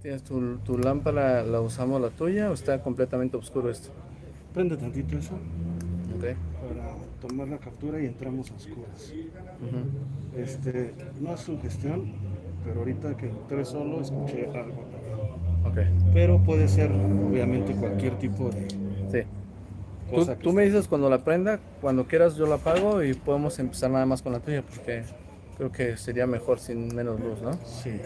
tienes tu, tu, lámpara, la usamos la tuya o está completamente oscuro esto? Prende tantito eso. Okay. Para tomar la captura y entramos a oscuras. Este, no es sugestión, pero ahorita que entré solo escuché algo. Okay. Pero puede ser obviamente cualquier tipo de... Sí. Tú, tú me dices cuando la prenda, cuando quieras yo la apago y podemos empezar nada más con la tuya porque creo que sería mejor sin menos luz, ¿no? Sí.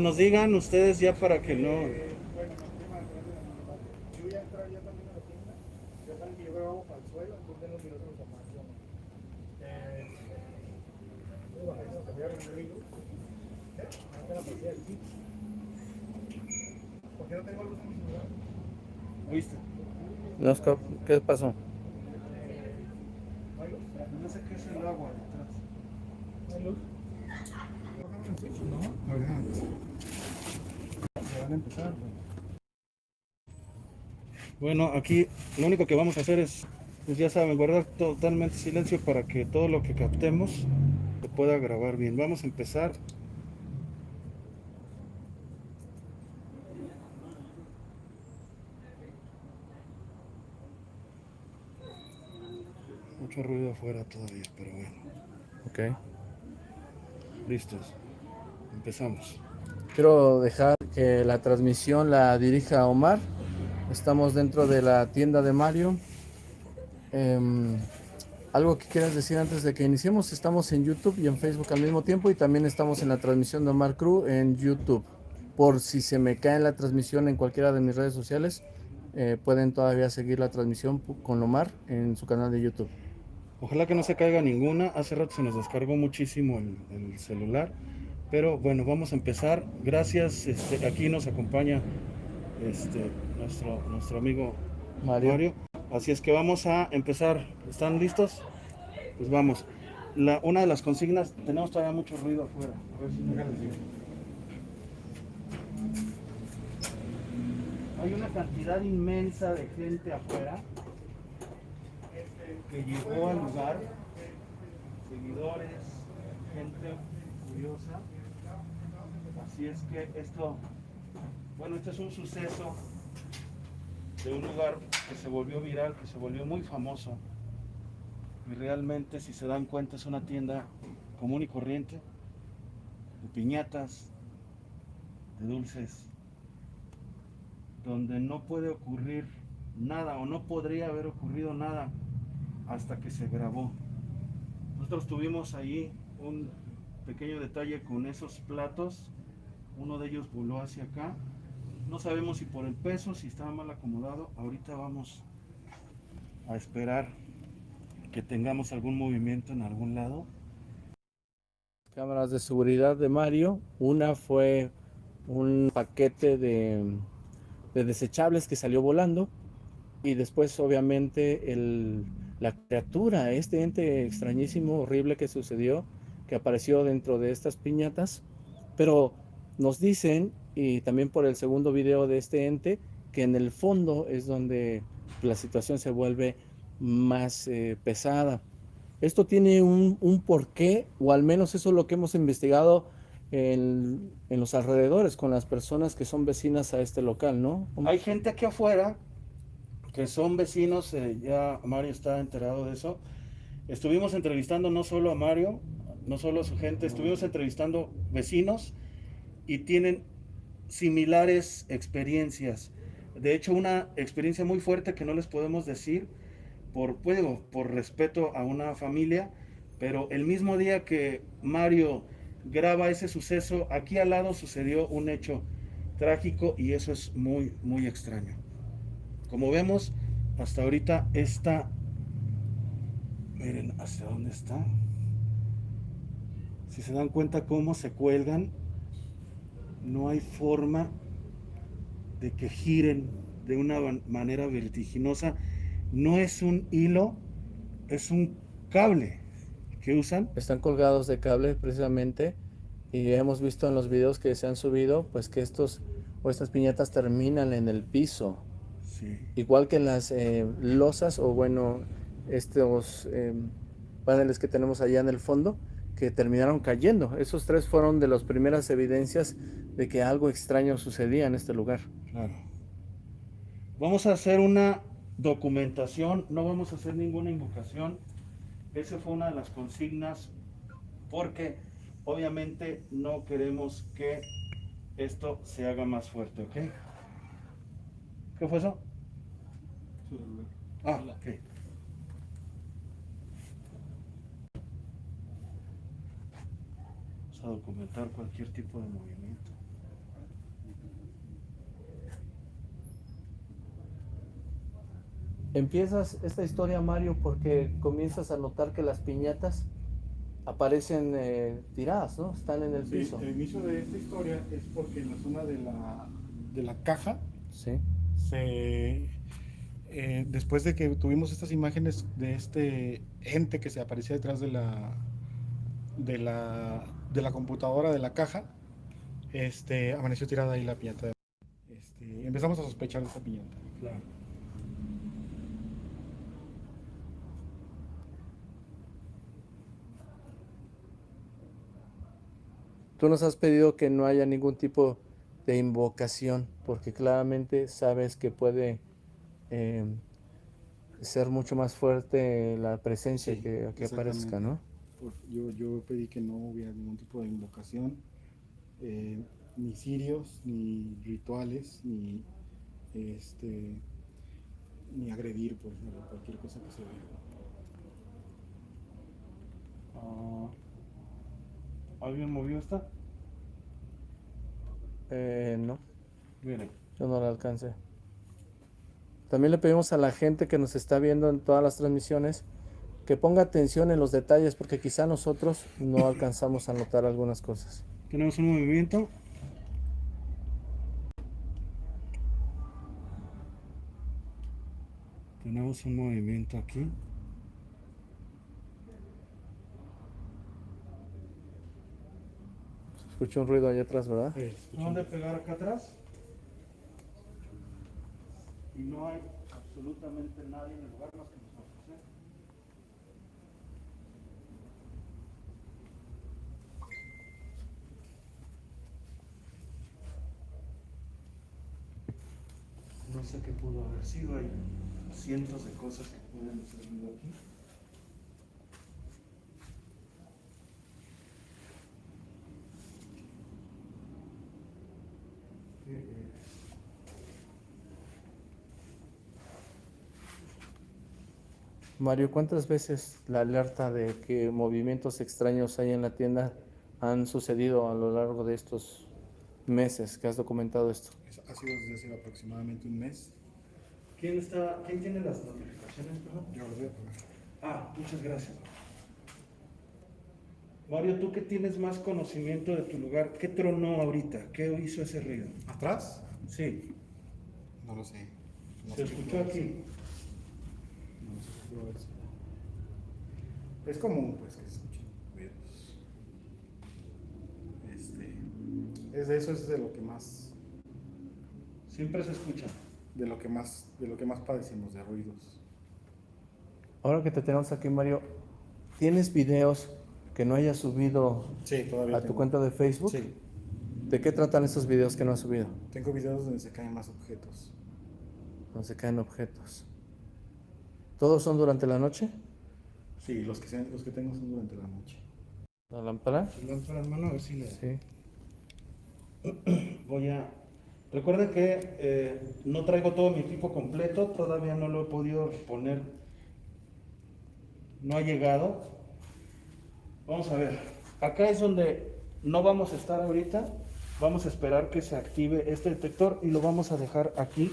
Nos digan ustedes ya para que no... ¿Qué pasó? No sé qué es el agua detrás. Bueno, aquí lo único que vamos a hacer es, pues ya saben, guardar totalmente silencio para que todo lo que captemos se pueda grabar bien. Vamos a empezar. Mucho ruido afuera todavía, pero bueno. Ok. Listos. Empezamos. Quiero dejar que la transmisión la dirija Omar. Estamos dentro de la tienda de Mario. Eh, algo que quieras decir antes de que iniciemos. Estamos en YouTube y en Facebook al mismo tiempo y también estamos en la transmisión de Omar Crew en YouTube. Por si se me cae la transmisión en cualquiera de mis redes sociales, eh, pueden todavía seguir la transmisión con Omar en su canal de YouTube. Ojalá que no se caiga ninguna. Hace rato se nos descargó muchísimo el, el celular. Pero bueno, vamos a empezar. Gracias. Este, aquí nos acompaña este, nuestro, nuestro amigo Mario. Mario. Así es que vamos a empezar. ¿Están listos? Pues vamos. La, una de las consignas, tenemos todavía mucho ruido afuera. A ver si no. Hay una cantidad inmensa de gente afuera que llegó al lugar, seguidores, gente curiosa. Así es que esto, bueno, este es un suceso de un lugar que se volvió viral, que se volvió muy famoso. Y realmente, si se dan cuenta, es una tienda común y corriente, de piñatas, de dulces, donde no puede ocurrir nada o no podría haber ocurrido nada hasta que se grabó. Nosotros tuvimos ahí un pequeño detalle con esos platos. Uno de ellos voló hacia acá. No sabemos si por el peso, si estaba mal acomodado. Ahorita vamos a esperar que tengamos algún movimiento en algún lado. Cámaras de seguridad de Mario. Una fue un paquete de, de desechables que salió volando. Y después obviamente el, la criatura, este ente extrañísimo, horrible que sucedió, que apareció dentro de estas piñatas, pero nos dicen, y también por el segundo video de este ente, que en el fondo es donde la situación se vuelve más eh, pesada. Esto tiene un, porqué, o al menos eso es lo que hemos investigado en, en, los alrededores, con las personas que son vecinas a este local, ¿no? Hay gente aquí afuera que son vecinos, eh, ya Mario está enterado de eso. Estuvimos entrevistando no solo a Mario, no solo a su gente, estuvimos entrevistando vecinos y tienen similares experiencias. De hecho, una experiencia muy fuerte que no les podemos decir por, puedo, por respeto a una familia, pero el mismo día que Mario graba ese suceso, aquí al lado sucedió un hecho trágico y eso es muy, muy extraño. Como vemos, hasta ahorita está, miren hasta dónde está. Si se dan cuenta cómo se cuelgan, no hay forma de que giren de una manera vertiginosa. No es un hilo, es un cable. que usan. Están colgados de cable precisamente y hemos visto en los videos que se han subido pues que estos o estas piñatas terminan en el piso. Sí. Igual que las eh, losas o bueno, estos eh, paneles que tenemos allá en el fondo que terminaron cayendo. Esos tres fueron de las primeras evidencias de que algo extraño sucedía en este lugar. Claro. Vamos a hacer una documentación, no vamos a hacer ninguna invocación. Esa fue una de las consignas porque obviamente no queremos que esto se haga más fuerte, ¿ok? ¿Qué fue eso? Ah, ok. A documentar cualquier tipo de movimiento. Empiezas esta historia, Mario, porque comienzas a notar que las piñatas aparecen eh, tiradas, ¿no? Están en el Sí, piso. el inicio de esta historia es porque en la zona de la, de la caja, Sí. se, eh, después de que tuvimos estas imágenes de este ente que se aparecía detrás de la, de la, de la computadora de la caja, este, amaneció tirada ahí la piñata. Este, empezamos a sospechar de esta piñata. Claro. Tú nos has pedido que no haya ningún tipo de invocación, porque claramente sabes que puede eh, ser mucho más fuerte la presencia Sí, que, que aparezca, ¿no? Por- Yo, yo pedí que no hubiera ningún tipo de invocación, eh, ni sirios, ni rituales, ni este ni agredir, por ejemplo, cualquier cosa que se vea. Ah, ¿Alguien movió esta? Eh, no, Miren. yo no la alcancé. También le pedimos a la gente que nos está viendo en todas las transmisiones que ponga atención en los detalles, porque quizá nosotros no alcanzamos a notar algunas cosas. Tenemos un movimiento. Tenemos un movimiento aquí. Escucho un ruido allá atrás, ¿verdad? ¿Dónde pegar acá atrás? Y no hay absolutamente nadie en el lugar más que No sé qué pudo haber sido, hay cientos de cosas que pueden haber sido aquí. Mario, ¿cuántas veces la alerta de que movimientos extraños hay en la tienda han sucedido a lo largo de estos meses que has documentado esto? Es- Ha sido desde hace aproximadamente un mes. ¿Quién, está, ¿Quién tiene las notificaciones? perdón? Yo lo voy a poner. Ah, muchas gracias. Mario, tú que tienes más conocimiento de tu lugar, ¿qué tronó ahorita? ¿Qué hizo ese ruido? ¿Atrás? Sí, No lo sé. No se escuchó aquí. No sé. Es común, pues, que se escuchen ruidos. Este, es de eso es de lo que más, Siempre se escucha. de lo que más, de lo que más padecemos, de ruidos. Ahora que te tenemos aquí, Mario, ¿tienes videos que no hayas subido Sí, todavía a tu cuenta de Facebook? Sí, ¿De qué tratan esos videos que no has subido? tengo videos donde se caen más objetos. Donde se caen objetos. ¿Todos son durante la noche? Sí, los que, sean- los que tengo son durante la noche. ¿La lámpara? La mano a ver si le Sí. voy a. Recuerden que eh, no traigo todo mi equipo completo, todavía no lo he podido poner. No ha llegado. Vamos a ver. Acá es donde no vamos a estar ahorita. Vamos a esperar que se active este detector y lo vamos a dejar aquí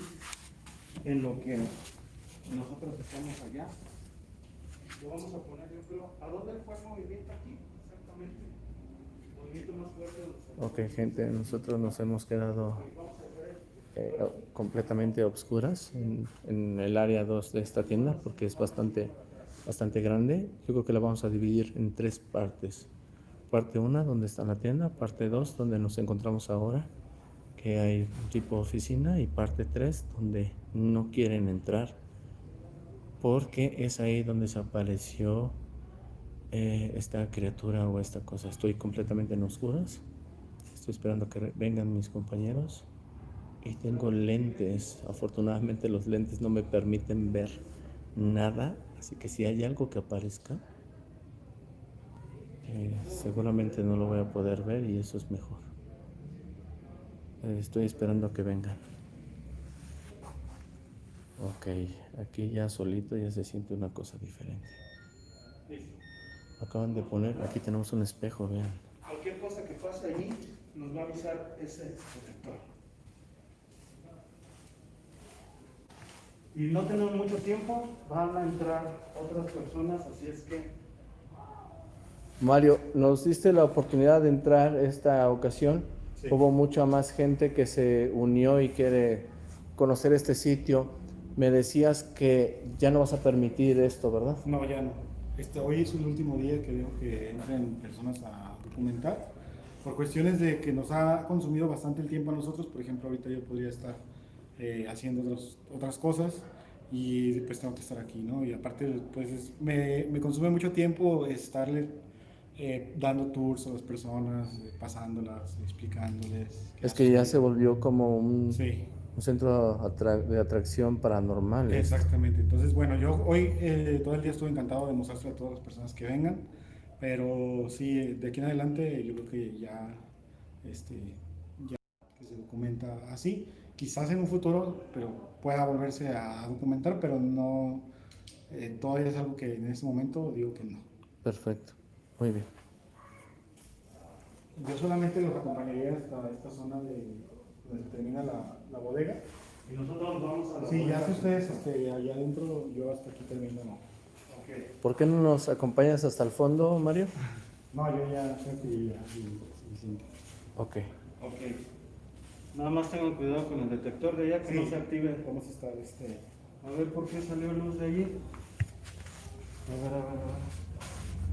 en lo que nosotros estamos allá. Lo vamos a poner, yo creo. ¿A dónde fue el movimiento aquí? Exactamente. Movimiento más fuerte. donde se- Ok, gente, nosotros nos hemos quedado eh, completamente obscuras en, el área 2 de esta tienda porque es bastante bastante grande. Yo creo que la vamos a dividir en tres partes. Parte 1, donde está la tienda. Parte 2, donde nos encontramos ahora, que hay tipo oficina. Y parte 3, donde no quieren entrar, porque es ahí donde se apareció eh, esta criatura o esta cosa. Estoy completamente en oscuras. Estoy esperando que vengan mis compañeros. Y tengo lentes. Afortunadamente los lentes no me permiten ver nada. Así que si hay algo que aparezca, eh, seguramente no lo voy a poder ver y eso es mejor. Estoy esperando que vengan. Ok, aquí ya solito ya se siente una cosa diferente. Acaban de poner, aquí tenemos un espejo, vean. Cualquier cosa que pase allí nos va a avisar ese detector. Y no tenemos mucho tiempo, van a entrar otras personas, así es que Mario, nos diste la oportunidad de entrar esta ocasión. Sí. Hubo mucha más gente que se unió y quiere conocer este sitio. Me decías que ya no vas a permitir esto, ¿verdad? No, ya no. Este, hoy es el último día que veo que entren personas a documentar. Por cuestiones de que nos ha consumido bastante el tiempo a nosotros, por ejemplo, ahorita yo podría estar eh, haciendo otros- otras cosas y pues tengo que estar aquí, ¿no? Y aparte, pues es- me, me consume mucho tiempo estarle eh, dando tours a las personas, eh, pasándolas, explicándoles. Es que ya hacen. se volvió como un, Sí. Un centro atra- de atracción paranormal. Exactamente. Entonces, bueno, yo hoy eh, todo el día estuve encantado de mostrarle a todas las personas que vengan, pero sí, de aquí en adelante yo creo que ya, este, ya que se documenta así, quizás en un futuro, pero pueda volverse a documentar, pero no, eh, todavía es algo que en este momento digo que no. Perfecto. Muy bien. Yo solamente los acompañaría hasta esta zona de donde termina la, la bodega. y nosotros vamos a la Sí, ya si ustedes este, allá adentro, yo hasta aquí termino. ¿Por qué no nos acompañas hasta el fondo, Mario? no yo ya creo que ya sí, suficiente. Ok. Ok. Nada más tengan cuidado con el detector de allá que Sí. no se active. Vamos a estar este. A ver por qué salió luz de allí. A ver, a ver, a ver.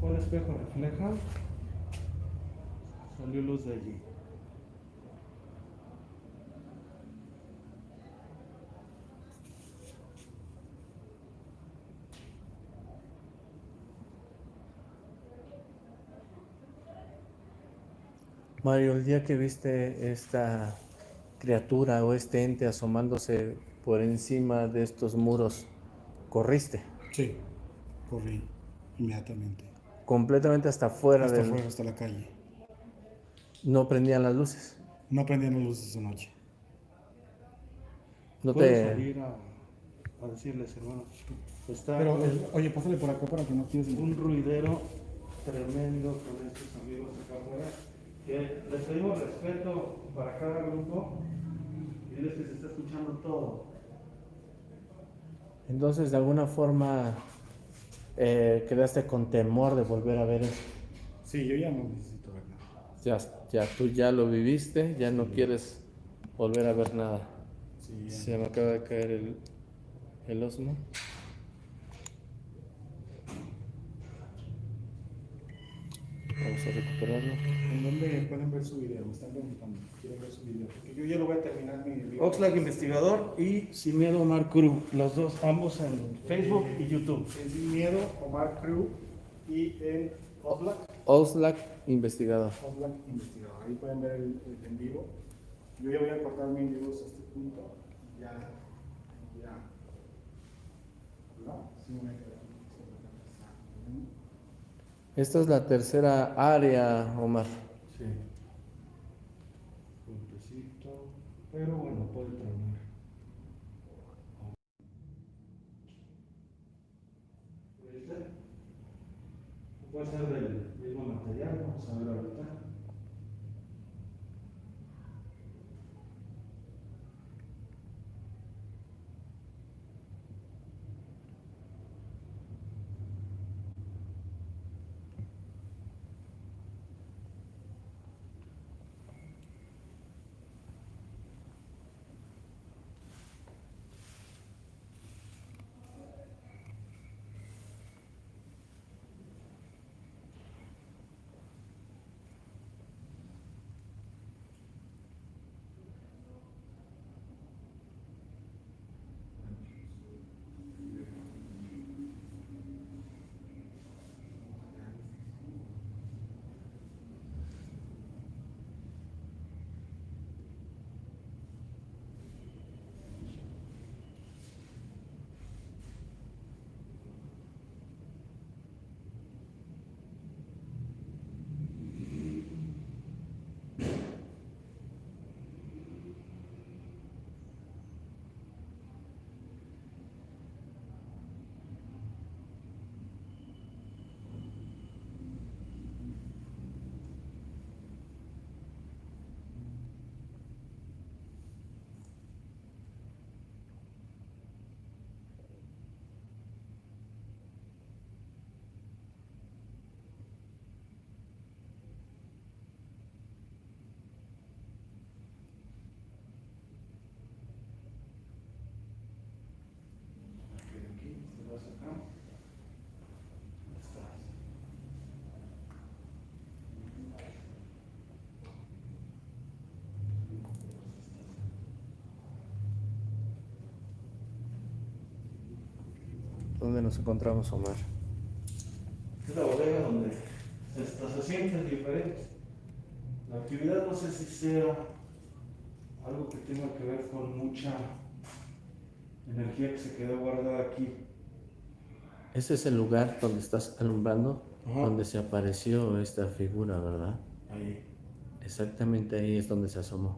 ¿Cuál espejo refleja? Salió luz de allí. Mario, el día que viste esta criatura o este ente asomándose por encima de estos muros, corriste Sí, corrí inmediatamente. completamente hasta afuera Hasta del... afuera, hasta la calle. No prendían las luces. No prendían las luces esa noche. No Puedes te... salir a, a decirles, hermano. Está Pero, un, oye, pásale por acá para que no tienes un ruidero tremendo con estos amigos acá afuera. Que les pedimos respeto para cada grupo. Y diles que se está escuchando todo. Entonces, de alguna forma, eh, quedaste con temor de volver a ver eso. Sí, yo ya no necesito ver nada. Ya, ya, tú ya lo viviste, ya no quieres volver a ver nada. Sí. Se me acaba de caer el, el osmo. Vamos a recuperarlo. ¿En dónde pueden ver su video? Me están preguntando. Quiero ver su video. Porque yo ya lo voy a terminar mi video. Oxlack Investigador y Sin Miedo Omar Cruz. Los dos, ambos en Facebook y YouTube. En Sin Miedo, Omar Crew. Y en Oxlack, Oxlack Investigador. Oxlack Investigador. Ahí pueden ver el, el en vivo. Yo ya voy a cortar mi en vivo hasta este punto. Ya. Ya. ¿No? Sí, me. Esta es la tercera área, Omar. Sí. Puentecito. Pero bueno, puede terminar. Puede ser del mismo material, vamos a ver ahorita. ¿Dónde nos encontramos, Omar? Es la bodega donde se, sienten diferentes. La actividad no sé si sea algo que tenga que ver con mucha energía que se quedó guardada aquí. Ese es el lugar donde estás alumbrando, Ajá. donde se apareció esta figura, ¿verdad? Ahí. Exactamente ahí es donde se asomó.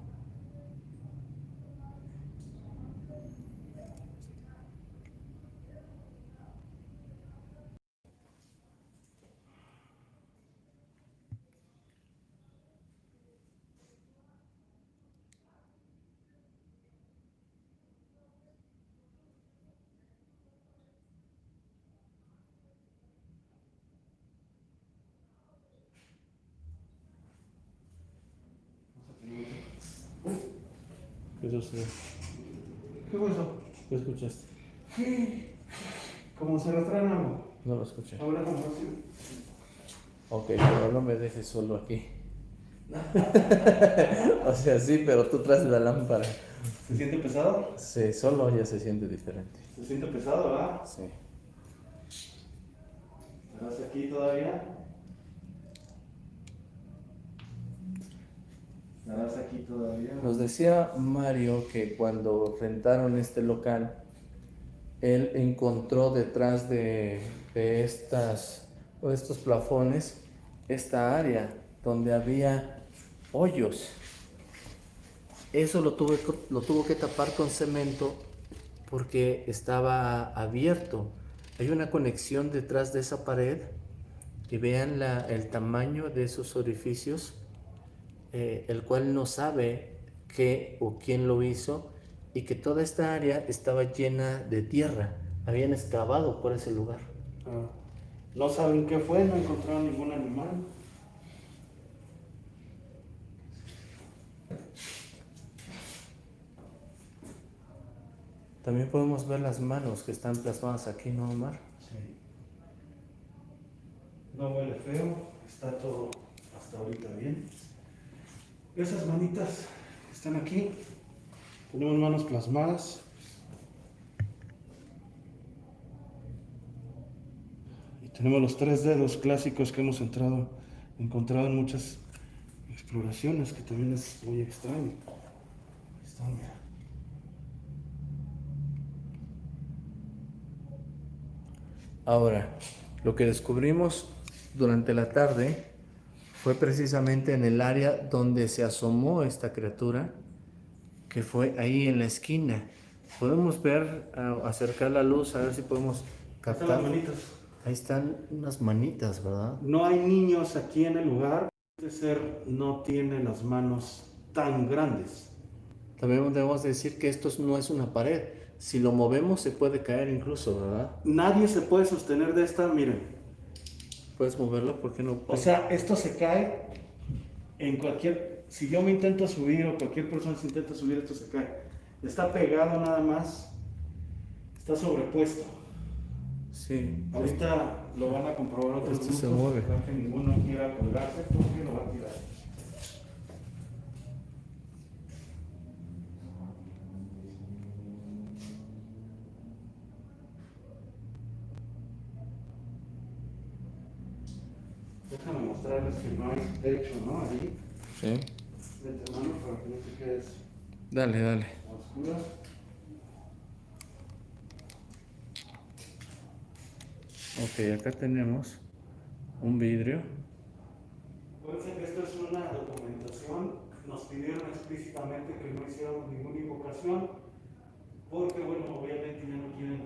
¿Qué sucedió? ¿Qué fue eso? ¿Qué escuchaste? ¿Qué? Como se retraen algo. No lo escuché. Ahora como. Ok, pero no me dejes solo aquí. o sea, sí, pero tú traes la lámpara. ¿Se siente pesado? Sí, solo ya se siente diferente. Se siente pesado, ¿verdad? Sí. ¿Estás aquí todavía? Nos decía Mario que cuando rentaron este local, él encontró detrás de, de estas, o estos plafones esta área donde había hoyos. Eso lo, tuve, lo tuvo que tapar con cemento porque estaba abierto. Hay una conexión detrás de esa pared y vean la, el tamaño de esos orificios eh, el cual no sabe qué o quién lo hizo y que toda esta área estaba llena de tierra. Habían excavado por ese lugar. Ah, No saben qué fue, no encontraron ningún animal. También podemos ver las manos que están plasmadas aquí, ¿no, Omar? Sí. No huele feo, está todo hasta ahorita bien. Esas manitas que están aquí, tenemos manos plasmadas. Y tenemos los tres dedos clásicos que hemos entrado, encontrado en muchas exploraciones, que también es muy extraño. Ahí están, mira. Ahora, lo que descubrimos durante la tarde fue precisamente en el área donde se asomó esta criatura, que fue ahí en la esquina. Podemos ver, acercar la luz, a ver si podemos Están captar. las manitas. Ahí están unas manitas, ¿verdad? No hay niños aquí en el lugar. Este ser no tiene las manos tan grandes. También debemos decir que esto no es una pared. Si lo movemos se puede caer incluso, ¿verdad? Nadie se puede sostener de esta, miren. ¿Puedes moverlo? ¿Por qué no? O sea, esto se cae en cualquier... Si yo me intento subir o cualquier persona se intenta subir, esto se cae. Está pegado nada más. Está sobrepuesto. Sí. Ahorita lo van a comprobar otros Esto se mueve. que ninguno quiera colgarse porque lo va a tirar. Déjame mostrarles que no techo, ¿no? Ahí, Sí. vente mano para que no te quedes Dale, dale. Ok, acá tenemos un vidrio. Acuérdense que esto es una documentación, nos pidieron explícitamente que no hiciéramos ninguna invocación, porque bueno, obviamente ya no quieren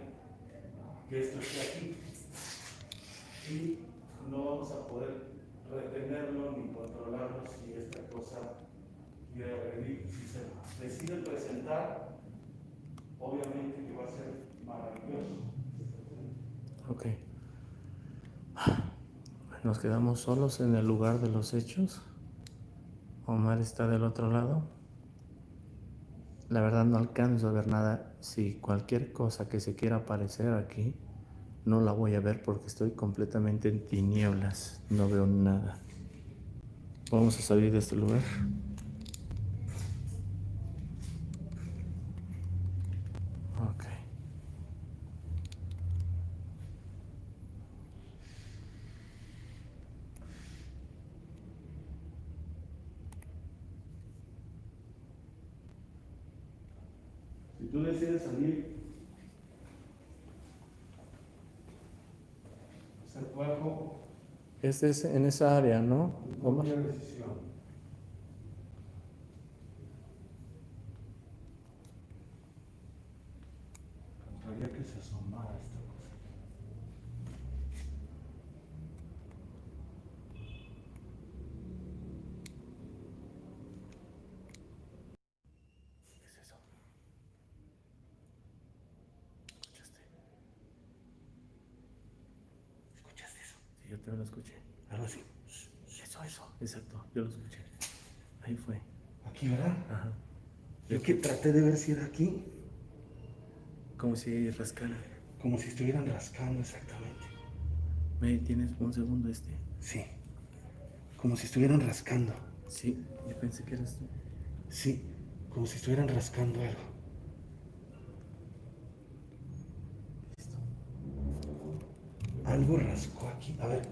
que esto esté aquí. Y no vamos a poder retenerlo ni controlarlo si esta cosa quiere agredir. Si se decide presentar, obviamente que va a ser maravilloso. Ok. Nos quedamos solos en el lugar de los hechos. Omar está del otro lado. La verdad no alcanzo a ver nada. Si cualquier cosa que se quiera aparecer aquí, no la voy a ver porque estoy completamente en tinieblas. No veo nada. Vamos a salir de este lugar. Ok. Si tú decides salir, hacer cuerpo, Este es en esa área, ¿no? cualquier decisión. Gustaría que se asomara esta cosa. ¿Qué es eso? ¿Escuchaste? ¿Escuchaste eso? Sí, yo también lo escuché. Algo así. Eso, eso. Exacto, yo lo escuché. Ahí fue. Aquí, ¿verdad? Ajá. Yo que traté de ver si era aquí, Como si rascara. como si estuvieran rascando exactamente. ¿Me tienes un segundo este? Sí, como si estuvieran rascando. Sí, yo pensé que eras tú. Sí, como si estuvieran rascando algo. Listo. Algo rascó aquí. A ver.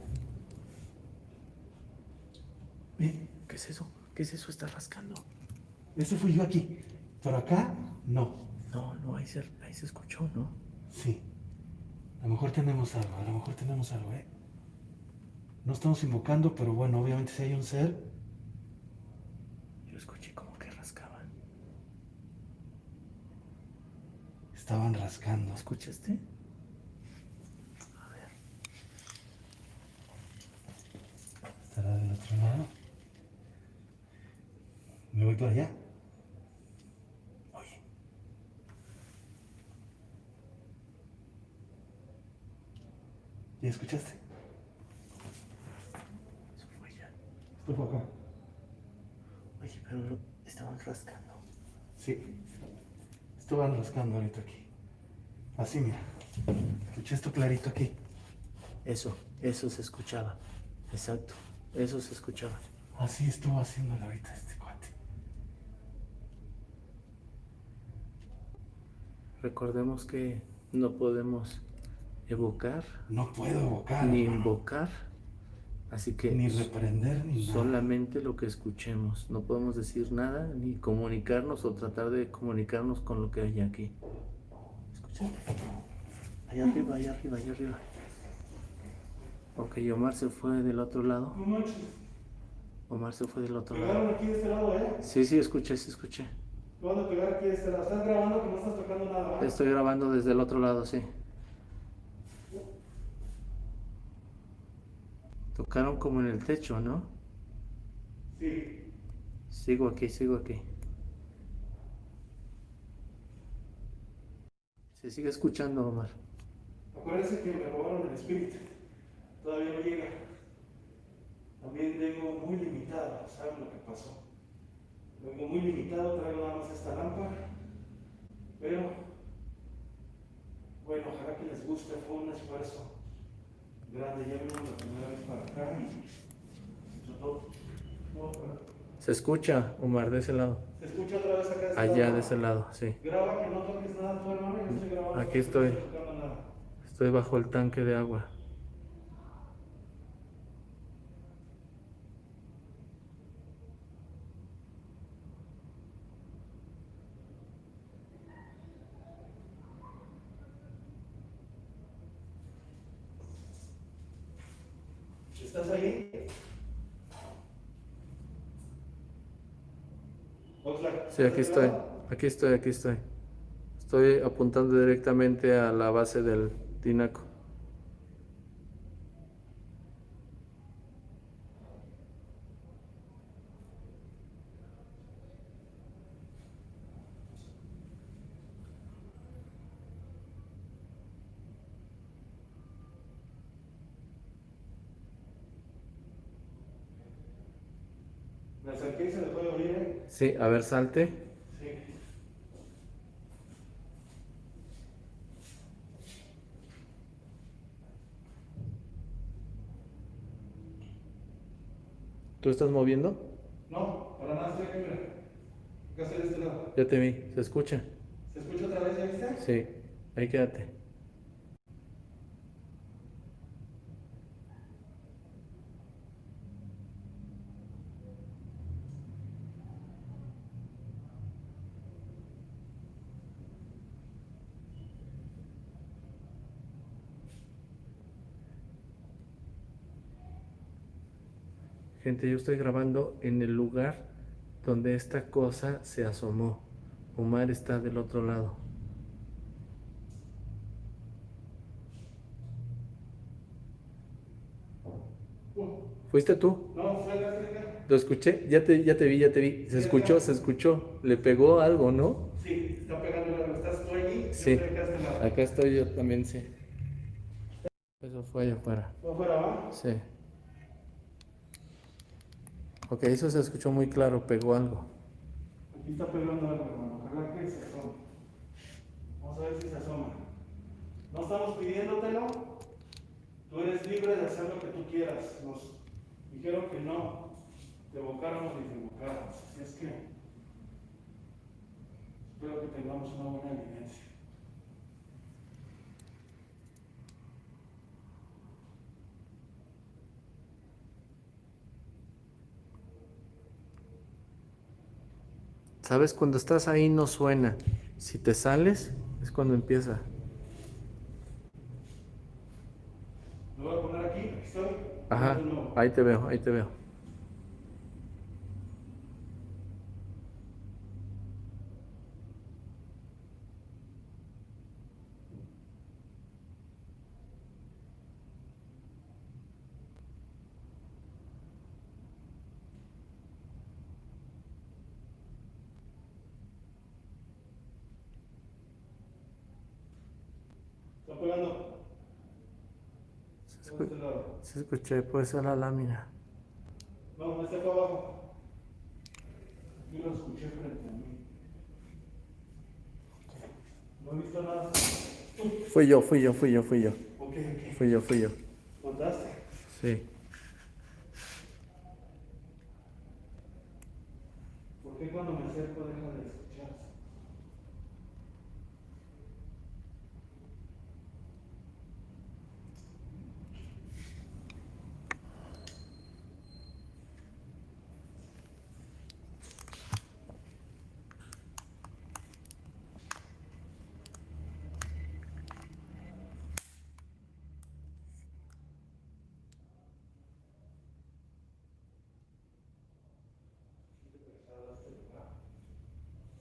Ve, ¿Qué es eso? ¿Qué es eso? Está rascando. eso fui yo aquí. Pero acá, no. No, no, ahí se, ahí se escuchó, ¿no? Sí. A lo mejor tenemos algo, a lo mejor tenemos algo, ¿eh? No estamos invocando, pero bueno, obviamente si hay un ser, Yo escuché como que rascaban. estaban rascando. ¿Escuchaste? A ver. ¿Estará del otro lado? ¿Me voy para allá? ¿Ya escuchaste? Eso fue ya. Esto fue acá. Oye, pero estaban rascando. Sí. Estaban rascando ahorita aquí. Así, mira. Escuché esto clarito aquí. Eso, eso se escuchaba. Exacto. Eso se escuchaba. Así estuvo haciéndolo ahorita este cuate. Recordemos que no podemos evocar No puedo evocar. ni hermano. invocar. Así que Ni reprender ni nada. solamente lo que escuchemos. No podemos decir nada ni comunicarnos o tratar de comunicarnos con lo que hay aquí. ¿Escuchaste? Allá arriba, allá arriba, allá arriba. Ok, Omar se fue del otro lado. Omar se fue del otro Pegaron lado. aquí de este lado, ¿eh? Sí, sí, escuché, sí, escuché. Lo van a pegar aquí de este lado. Estás grabando que no estás tocando nada, ¿verdad? Estoy grabando desde el otro lado, sí. Tocaron como en el techo, ¿no? Sí. Sigo aquí, sigo aquí. Se sigue escuchando, Omar. Acuérdense que me robaron el espíritu. Todavía no llega. También tengo muy limitado, ¿saben lo que pasó? Vengo muy limitado, traigo nada más esta lámpara. Pero, bueno, ojalá que les guste, fue un esfuerzo grande. Ya vimos la primera vez para acá y pero- Se escucha, Omar, de ese lado. ¿Se escucha otra vez acá de este Allá lado? de ese lado, sí. Graba que no toques nada, tu hermano. Yo estoy grabando. Aquí estoy. No estoy. Estoy bajo el tanque de agua. Oxlack, Sí, aquí ¿estás estoy. Aquí estoy, aquí estoy. Estoy apuntando directamente a la base del tinaco. Me acerqué y se le puede oír, ¿eh? Sí, a ver, salte. Sí. ¿Tú estás moviendo? No, para nada estoy aquí, mira. Acá estoy de este lado. Ya te vi. ¿Se escucha? ¿Se escucha otra vez, ya viste? Sí. Ahí quédate. Gente, yo estoy grabando en el lugar donde esta cosa se asomó. Omar está del otro lado. ¿Fuiste tú? No, fue la. Lo escuché, ya te, ya te vi, ya te vi. Se escuchó, se escuchó. Le pegó algo, ¿no? Sí, está pegando la ¿Estás tú allí? Sí. Este. Acá estoy yo también, sí. Eso fue allá afuera. ¿Fue afuera, va? Sí. Ok, eso se escuchó muy claro, pegó algo. Aquí está pegando algo, hermano. Ojalá que se asoma. Vamos a ver si se asoma. No estamos pidiéndotelo. Tú eres libre de hacer lo que tú quieras. Nos dijeron que no. Te evocáramos y te evocáramos. Así es que espero que tengamos una buena evidencia. ¿Sabes? Cuando estás ahí no suena. Si te sales, es cuando empieza. Lo voy a poner aquí. Aquí estoy. Ajá, ahí te veo, ahí te veo. Está pegando. Se, Por escu- este lado. Se escuché, puede ser la lámina. No, está acá abajo. Yo lo escuché frente a mí. No he visto nada. Fui yo, fui yo, fui yo, fui yo. Ok, ok. Fui yo, fui yo. ¿Contaste? Sí. ¿Por qué cuando me acerco de escucharse?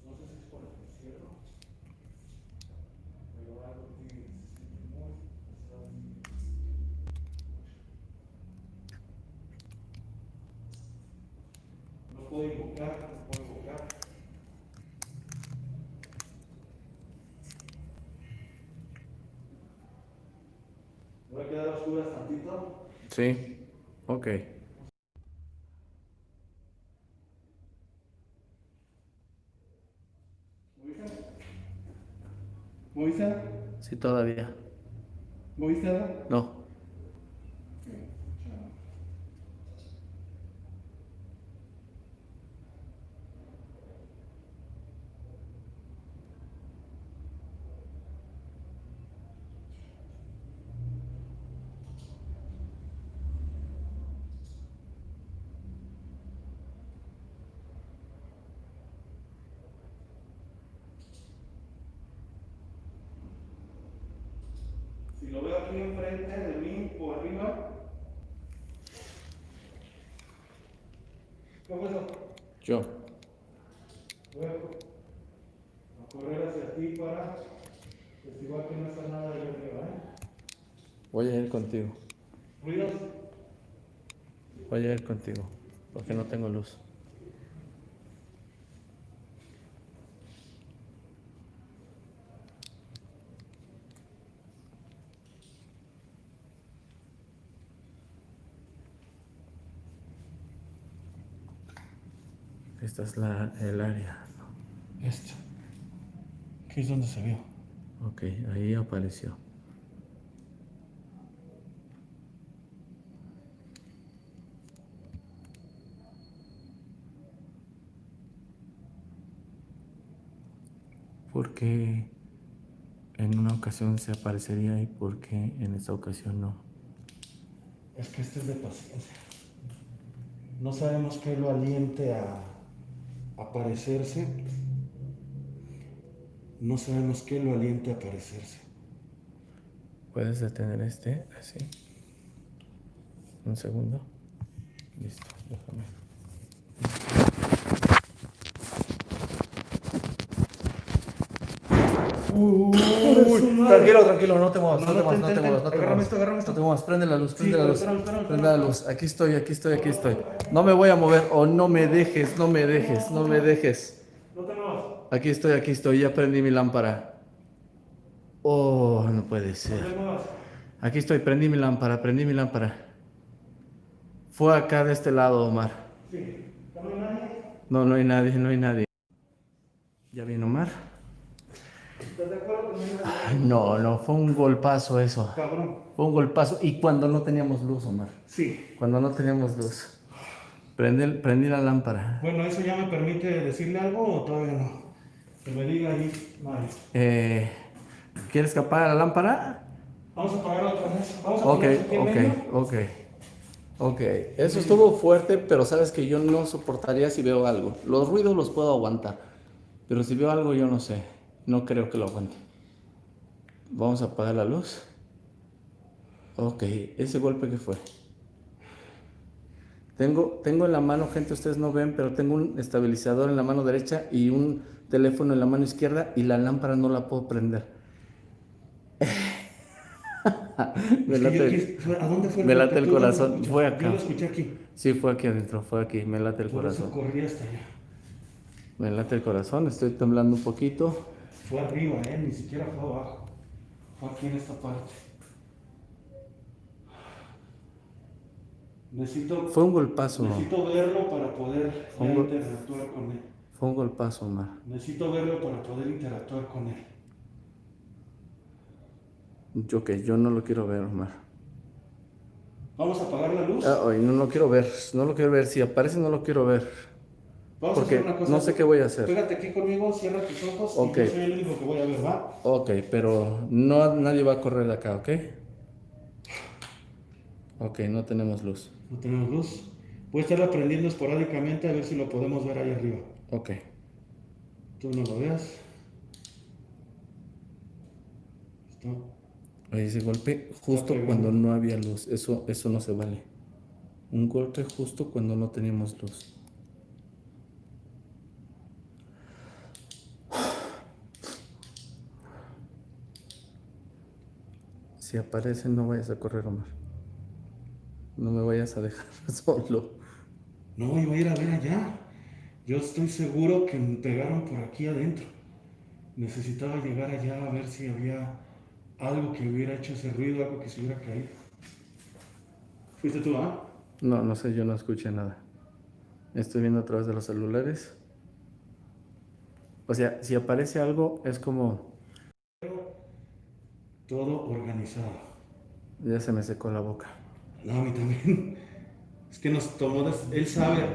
No sé si es por el encierro, pero algo tiene, se siente muy pesado. No puedo invocar, no puedo invocar. ¿Me voy a quedar a oscuras tantito? Sí. Ok. ¿Moviste? ¿Moviste? Sí, todavía. ¿Moviste algo? No. Si lo veo aquí enfrente de mí o arriba. ¿Qué fue eso? Yo. Voy a, a correr hacia ti para testiguar que no está nada de arriba, ¿eh? Voy a ir contigo. ¿Ruidos? Voy a ir contigo. Porque no tengo luz. Esta es la, el área. ¿no? Esto. Aquí es donde se vio. Ok, ahí apareció. ¿Por qué en una ocasión se aparecería y por qué en esta ocasión no? Es que este es de paciencia. No sabemos qué lo aliente a aparecerse. No sabemos qué lo aliente a aparecerse. ¿Puedes detener este así? Un segundo. Listo. Tranquilo, tranquilo, no te muevas, no, No, te no, muevas, no te muevas, no te agárrame esto, agárrame No esto. te muevas, prende la luz, Sí, prende la luz. espérame, espérame, Prende la luz. Aquí estoy, aquí estoy, aquí estoy. No me voy a mover o no me dejes, no me dejes, no me dejes. No te muevas. Aquí estoy, aquí estoy, ya prendí mi lámpara. Oh, no puede ser. No. Aquí estoy, prendí mi lámpara, prendí mi lámpara. Fue acá de este lado, Omar. Sí. ¿No hay nadie? No, no hay nadie, no hay nadie. ¿Ya vino Omar? ¿Estás de acuerdo con mi Ay, no, no, fue un golpazo eso. Cabrón. Fue un golpazo. Y cuando no teníamos luz, Omar. Sí. Cuando no teníamos luz. Prendí, prendí la lámpara. Bueno, ¿eso ya me permite decirle algo o todavía no? Que me diga ahí, Mario. Eh, ¿Quieres que apague la lámpara? Vamos a apagar otra vez. Vamos a Ok, ok, ok. Ok, eso estuvo fuerte, pero sabes que yo no soportaría si veo algo. Los ruidos los puedo aguantar, pero si veo algo yo no sé. No creo que lo aguante. Vamos a apagar la luz. Ok, ese golpe que fue. Tengo, tengo en la mano, gente, ustedes no ven, pero tengo un estabilizador en la mano derecha y un teléfono en la mano izquierda y la lámpara no la puedo prender. Me late yo el- ¿A dónde fue me golpe? late el ¿Tú dónde lo corazón. Fue acá. Yo lo escuché aquí. Sí, fue aquí adentro, fue aquí, me late el Por eso corazón. corrí hasta allá. Me late el corazón, estoy temblando un poquito. Fue arriba, ¿eh? Ni siquiera fue abajo. Fue aquí en esta parte. Necesito, Fue un golpazo, necesito verlo para poder interactuar con él. fue un golpazo, Omar. Necesito verlo para poder interactuar con él. Yo que yo no lo quiero ver, Omar. Vamos a apagar la luz. Ah, ay, no lo quiero ver, no lo quiero ver. Si aparece, no lo quiero ver. Vamos porque a hacer una cosa. no sé qué voy a hacer. Pégate aquí conmigo, cierra tus ojos Ok. y yo soy el único que voy a ver, ¿va? Ok, pero no, nadie va a correr acá, ¿ok? Ok, no tenemos luz. No tenemos luz. Voy a estar aprendiendo esporádicamente a ver si lo podemos ver ahí arriba. Ok. Tú no lo veas. Está. Oye, ese golpe justo cuando no había luz. Eso, eso no se vale. Un golpe justo cuando no teníamos luz. Si aparece, no vayas a correr, Omar. No me vayas a dejar solo. No, iba a ir a ver allá. Yo estoy seguro que me pegaron por aquí adentro. Necesitaba llegar allá a ver si había algo que hubiera hecho ese ruido, algo que se hubiera caído. ¿Fuiste tú, ah? No, no sé, yo no escuché nada. Estoy viendo a través de los celulares. O sea, si aparece algo, es como... Todo organizado. Ya se me secó la boca. No, a mí también. Es que nos tomó, des- él sabe.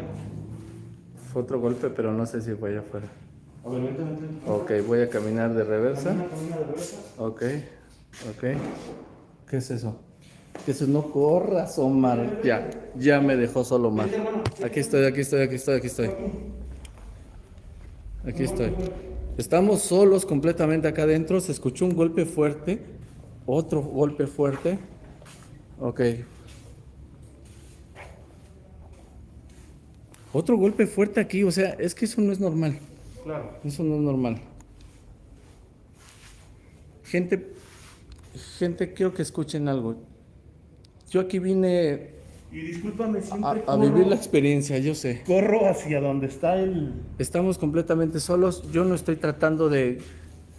Fue otro golpe, pero no sé si fue allá afuera. A ver, vente, vente. Ok, voy a caminar de reversa. Camina, camina de reversa. Ok, ok. ¿Qué es eso? Que eso no corras, Omar. Ya, ya me dejó solo Omar. Aquí estoy, aquí estoy, aquí estoy, aquí estoy. Aquí estoy. Estamos solos completamente acá adentro. Se escuchó un golpe fuerte. Otro golpe fuerte. Ok. Otro golpe fuerte aquí. O sea, es que eso no es normal. Claro. Eso no es normal. Gente, gente, quiero que escuchen algo. Yo aquí vine Y discúlpame, a, siempre a corro, vivir la experiencia, yo sé. corro hacia donde está el... Estamos completamente solos. Yo no estoy tratando de,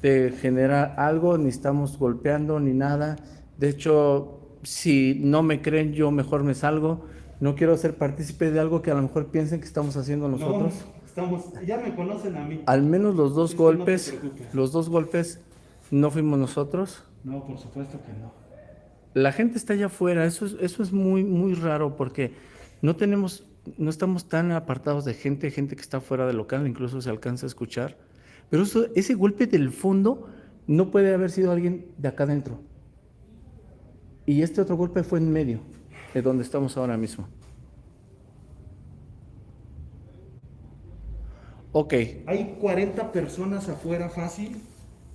de generar algo, ni estamos golpeando, ni nada. De hecho, si no me creen, yo mejor me salgo. No quiero ser partícipe de algo que a lo mejor piensen que estamos haciendo nosotros. No, estamos, ya me conocen a mí. Al menos los dos no golpes, los dos golpes no fuimos nosotros. No, por supuesto que no. La gente está allá afuera, eso es, eso es muy, muy raro porque no tenemos, no estamos tan apartados de gente, gente que está fuera del local, incluso se alcanza a escuchar. Pero eso- ese golpe del fondo no puede haber sido alguien de acá adentro. Y este otro golpe fue en medio, de donde estamos ahora mismo. Ok, Hay 40 personas afuera fácil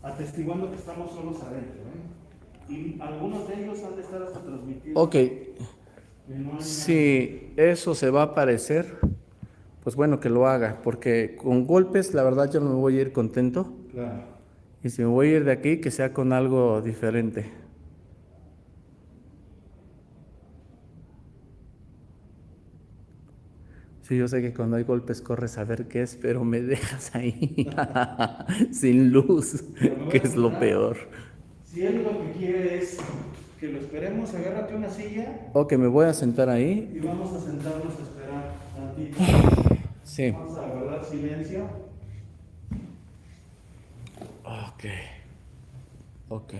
atestiguando que estamos solos adentro. ¿eh? Y algunos de ellos han de estar hasta transmitiendo. ok. Si eso se va a aparecer, pues bueno, que lo haga, porque con golpes, la verdad, yo no me voy a ir contento. Claro. Y si me voy a ir de aquí, que sea con algo diferente. Sí, yo sé que cuando hay golpes corres a ver qué es, pero me dejas ahí sin luz, que es lo peor. Si él lo que quiere es que lo esperemos, agárrate una silla. Ok, me voy a sentar ahí. Y vamos a sentarnos a esperar tantito. Sí. Vamos a guardar silencio. Ok. Ok.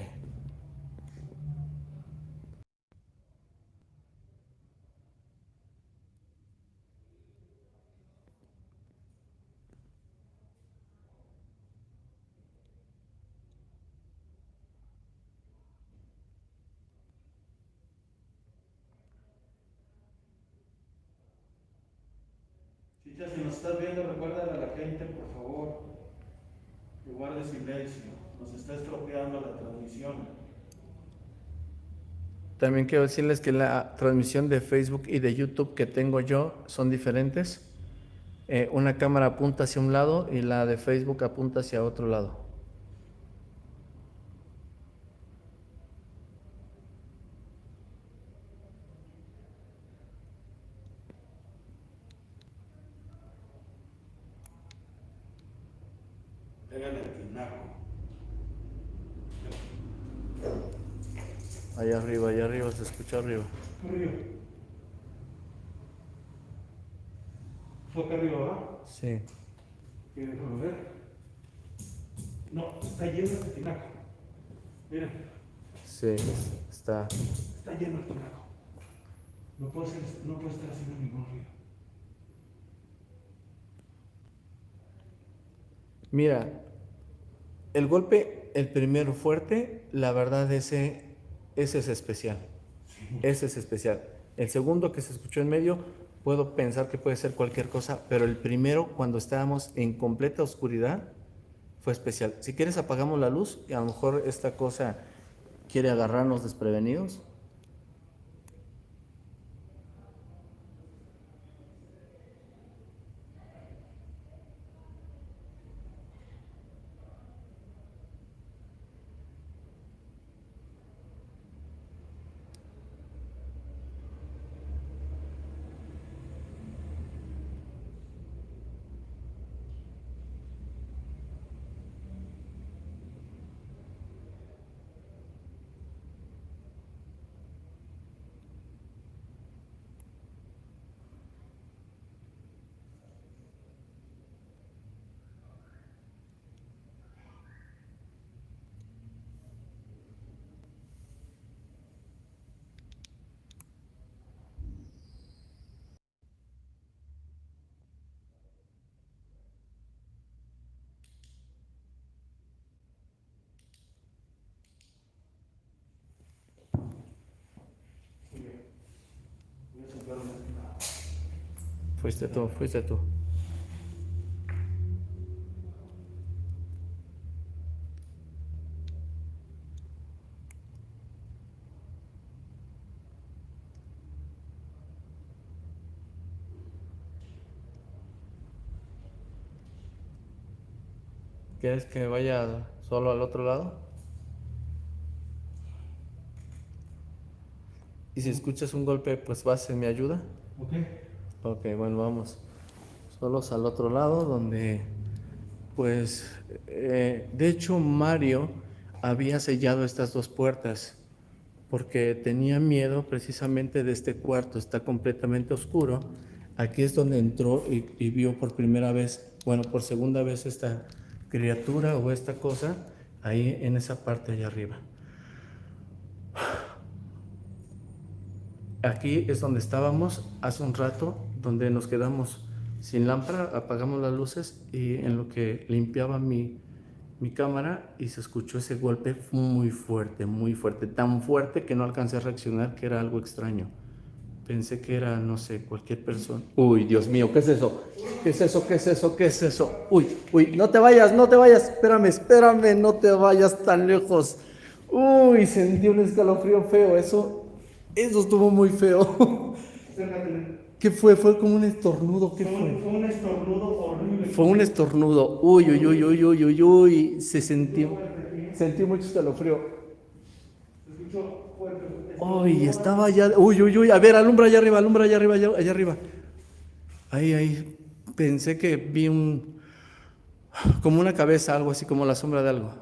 Si nos estás viendo, recuérdale a la gente, por favor, que guarde silencio. Nos está estropeando la transmisión. También quiero decirles que la transmisión de Facebook y de YouTube que tengo yo son diferentes. Eh, una cámara apunta hacia un lado y la de Facebook apunta hacia otro lado. Allá arriba, allá arriba, se escucha arriba. Arriba. ¿Fue acá arriba, ¿verdad? Sí. Déjame ver. No, está lleno de tinaco. Mira. Sí, está. Está lleno de tinaco. No puede, ser, no puede estar haciendo ningún ruido. Mira, el golpe, el primero fuerte, la verdad ese ese es especial. Ese es especial. El segundo que se escuchó en medio, puedo pensar que puede ser cualquier cosa, pero el primero, cuando estábamos en completa oscuridad, fue especial. Si quieres, apagamos la luz y a lo mejor esta cosa quiere agarrarnos desprevenidos. Fuiste tú, fuiste tú. ¿Quieres que vaya solo al otro lado? Y si escuchas un golpe, pues vas en mi ayuda. Ok. Ok, bueno, vamos solos al otro lado donde, pues, eh, de hecho Mario había sellado estas dos puertas porque tenía miedo precisamente de este cuarto, está completamente oscuro. Aquí es donde entró y, y vio por primera vez, bueno, por segunda vez esta criatura o esta cosa ahí en esa parte allá arriba. Aquí es donde estábamos hace un rato, donde nos quedamos sin lámpara, apagamos las luces y en lo que limpiaba mi, mi cámara y se escuchó ese golpe muy fuerte, muy fuerte, tan fuerte que no alcancé a reaccionar que era algo extraño. Pensé que era, no sé, cualquier persona. Uy, Dios mío, ¿qué es eso? ¿Qué es eso? ¿Qué es eso? ¿Qué es eso? Uy, uy, no te vayas, no te vayas, espérame, espérame, no te vayas tan lejos. Uy, sentí un escalofrío feo, eso Eso estuvo muy feo. ¿Qué fue? ¿Fue como un estornudo? ¿Qué Fue un, fue? un estornudo horrible. Fue un estornudo. Uy, uy, uy, uy, uy, uy, uy. Se sintió. Sentí mucho escalofrío. Uy, estaba allá. Uy, uy, uy. A ver, alumbra allá arriba, alumbra allá arriba, allá, allá arriba. Ahí, ahí. Pensé que vi un. Como una cabeza, algo así, como la sombra de algo.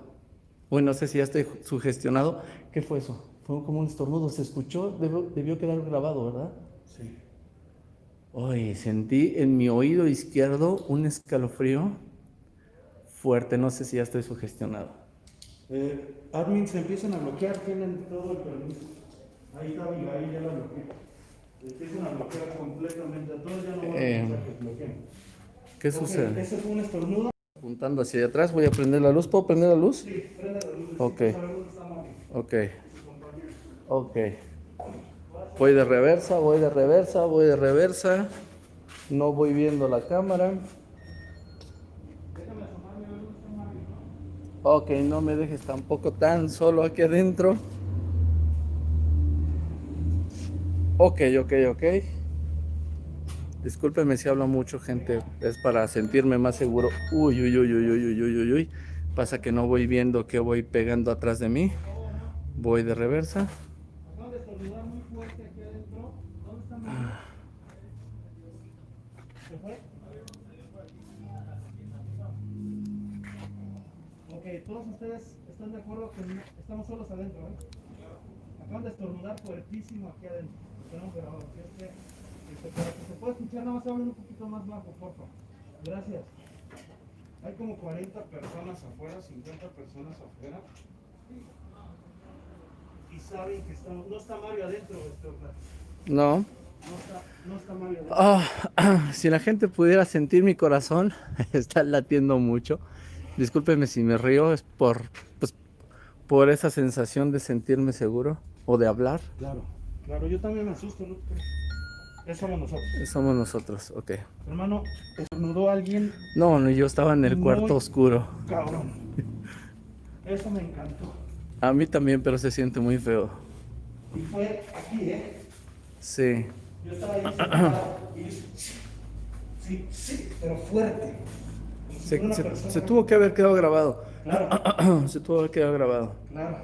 Uy, no sé si ya estoy sugestionado. ¿Qué fue eso? Fue como un estornudo. Se escuchó, debió, debió quedar grabado, ¿verdad? Sí. Uy, sentí en mi oído izquierdo un escalofrío fuerte. No sé si ya estoy sugestionado. Eh, admins se empiezan a bloquear, tienen todo el permiso. Ahí está Abigail, ya la bloqueé. Empiezan a bloquear completamente a todos, ya no van a Eh, que bloqueen. ¿Qué sucede? Ese fue un estornudo. Apuntando hacia atrás, voy a prender la luz. ¿Puedo prender la luz? Sí, prende la luz. Ok. Ok. Ok. Voy de reversa, voy de reversa, voy de reversa. No voy viendo la cámara. Ok, no me dejes tampoco tan solo aquí adentro. Ok, ok, ok. Discúlpeme si hablo mucho, gente. Es para sentirme más seguro. Uy, uy, uy, uy, uy, uy, uy, uy. Pasa que no voy viendo que voy pegando atrás de mí. Voy de reversa. Todos ustedes están de acuerdo que estamos solos adentro, ¿eh? Acaban de estornudar fuertísimo aquí adentro. Tenemos grabado. este, para que se pueda escuchar, nada más hablen un poquito más bajo, por favor. Gracias. Hay como 40 personas afuera, 50 personas afuera. Y saben que estamos. No está Mario adentro, este. No. No está, no está Mario adentro. Ah, si la gente pudiera sentir mi corazón, está latiendo mucho. Discúlpenme si me río, es por, pues, por esa sensación de sentirme seguro o de hablar. Claro, claro, yo también me asusto, ¿no? Eso somos nosotros. Somos nosotros, ok. Hermano, estornudó alguien No, no, yo estaba en el cuarto oscuro. cabrón. Eso me encantó. A mí también, pero se siente muy feo. Y fue aquí, ¿eh? Sí. Yo estaba ahí sentado y sí, sí, pero fuerte. Se, tuvo que haber quedado grabado. Claro, se tuvo que haber quedado grabado. claro.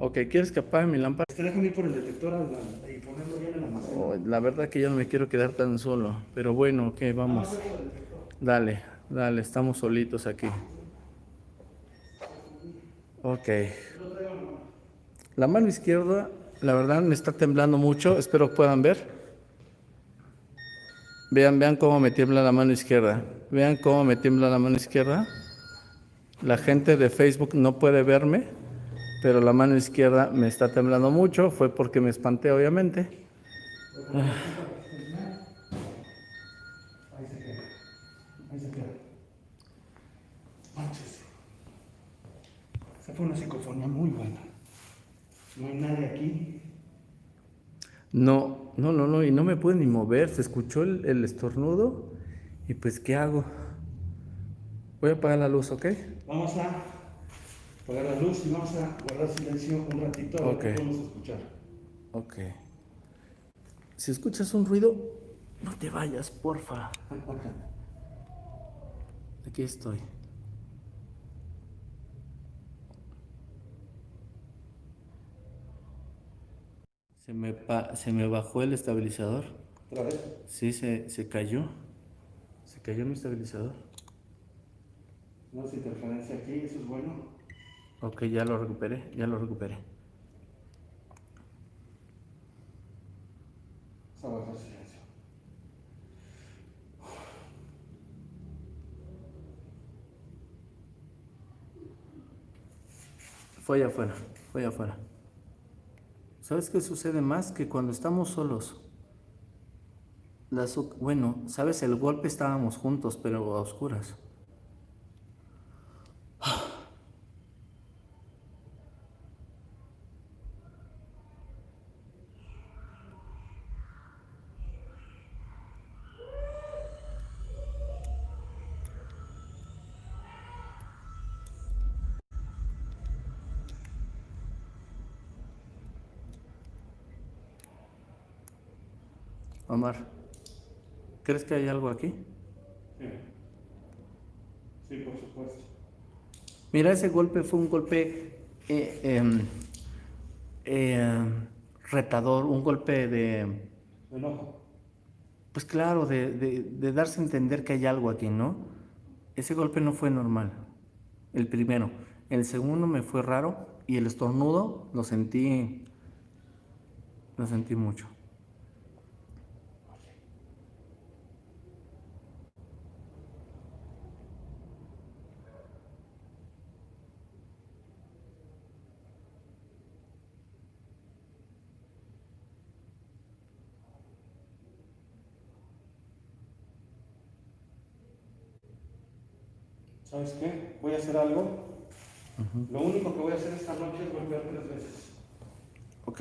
Ok, ¿quieres que apague mi lámpara? Te dejan ir por el detector a la- y ponerlo bien en la maceta. Oh, la verdad que yo no me quiero quedar tan solo. Pero bueno, ok, vamos. Dale, dale, estamos solitos aquí. Ok. La mano izquierda, la verdad me está temblando mucho. Espero puedan ver. Vean, vean cómo me tiembla la mano izquierda. Vean cómo me tiembla la mano izquierda. La gente de Facebook no puede verme, pero la mano izquierda me está temblando mucho. Fue porque me espanté, obviamente. Ahí se queda. Ahí se queda. Manches. Esa fue una psicofonía muy buena. No hay nadie aquí. No, no, no, no, y no me pude ni mover, se escuchó el, el estornudo y pues ¿qué hago? Voy a apagar la luz, ¿ok? Vamos a apagar la luz y vamos a guardar silencio un ratito a ver Ok. qué podemos escuchar. Ok. Si escuchas un ruido, no te vayas, porfa. Aquí estoy. Se me, pa- se me bajó el estabilizador. ¿Otra vez? Sí, se, se cayó. Se cayó mi estabilizador. No hace interferencia aquí, eso es bueno. Ok, ya lo recuperé, ya lo recuperé. Vamos a guardar silencio. Fue allá afuera, fue allá afuera. ¿Sabes qué sucede más? Que cuando estamos solos, las, bueno, sabes, el golpe estábamos juntos, pero a oscuras. Omar, ¿crees que hay algo aquí? Sí. Sí, por supuesto. Mira, ese golpe fue un golpe eh, em, eh, retador, un golpe de, Enojo. pues claro, de, de- de darse a entender que hay algo aquí, ¿no? Ese golpe no fue normal, el primero. El segundo me fue raro y el estornudo lo sentí, lo sentí mucho. ¿Sabes hacer algo. Lo único que voy a hacer esta noche es golpear tres veces. Ok,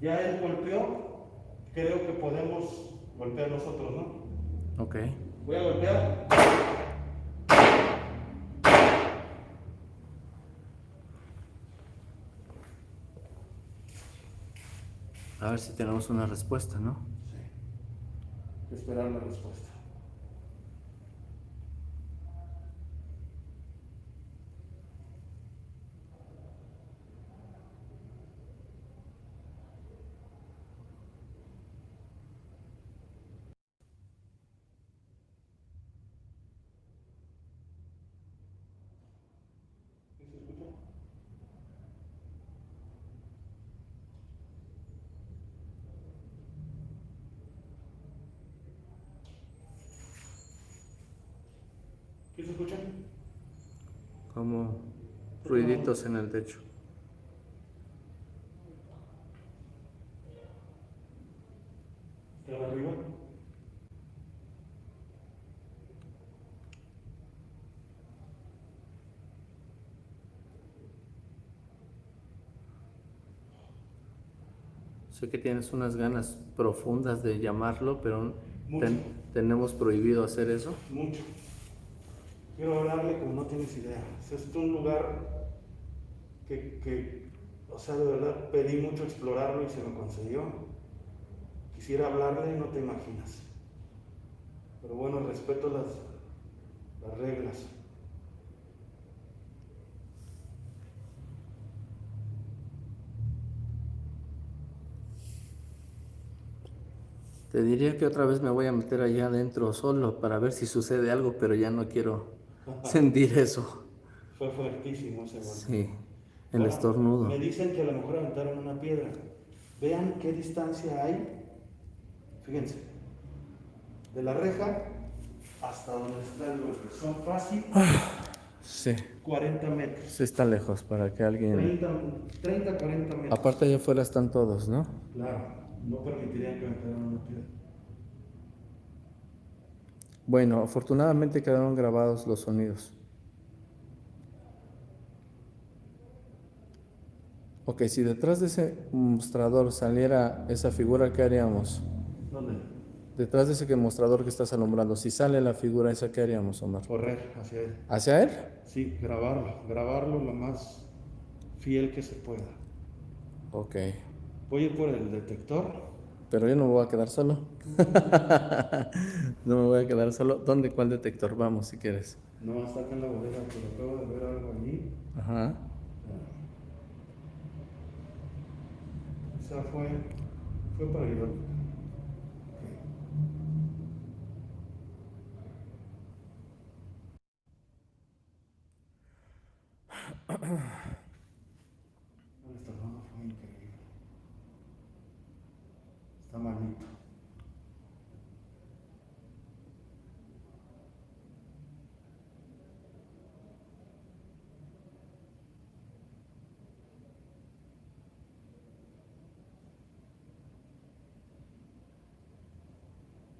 Ya él golpeó, creo que podemos golpear nosotros, ¿no? ok. Voy a golpear. A ver si tenemos una respuesta, ¿no? Sí. Esperar la respuesta. ¿Sí se escucha? ¿Qué se escucha? Como en el techo. Sé que tienes unas ganas profundas de llamarlo, pero ten- tenemos prohibido hacer eso. Mucho. Quiero hablarle como no tienes idea. Es este un lugar que, que, o sea, de verdad pedí mucho explorarlo y se me concedió. Quisiera hablarle, no te imaginas. Pero bueno, respeto las, las reglas. Te diría que otra vez me voy a meter allá adentro solo para ver si sucede algo, pero ya no quiero sentir eso. Fue fuertísimo ese golpe. Sí, el Bueno, estornudo. Me dicen que a lo mejor aventaron una piedra. Vean qué distancia hay. Fíjense. De la reja hasta donde está el golpe. Son fácil Sí, 40 metros. sí está lejos para que alguien... 30, 30 40 metros. Aparte allá afuera están todos, ¿no? Claro, no permitirían que aventaran una piedra. Bueno, afortunadamente quedaron grabados los sonidos. Ok, si detrás de ese mostrador saliera esa figura, ¿qué haríamos? ¿Dónde? Detrás de ese mostrador que estás alumbrando, si sale la figura esa, ¿qué haríamos, Omar? Correr hacia él. ¿Hacia él? Sí, grabarlo. Grabarlo lo más fiel que se pueda. Ok, Voy a ir por el detector. pero yo no me voy a quedar solo. no me voy a quedar solo. ¿Dónde? ¿Cuál detector? Vamos, si quieres. No, está acá en la bodega, pero acabo de ver algo allí. Ajá. Esa fue, fue para El estornudo fue increíble. Está malito.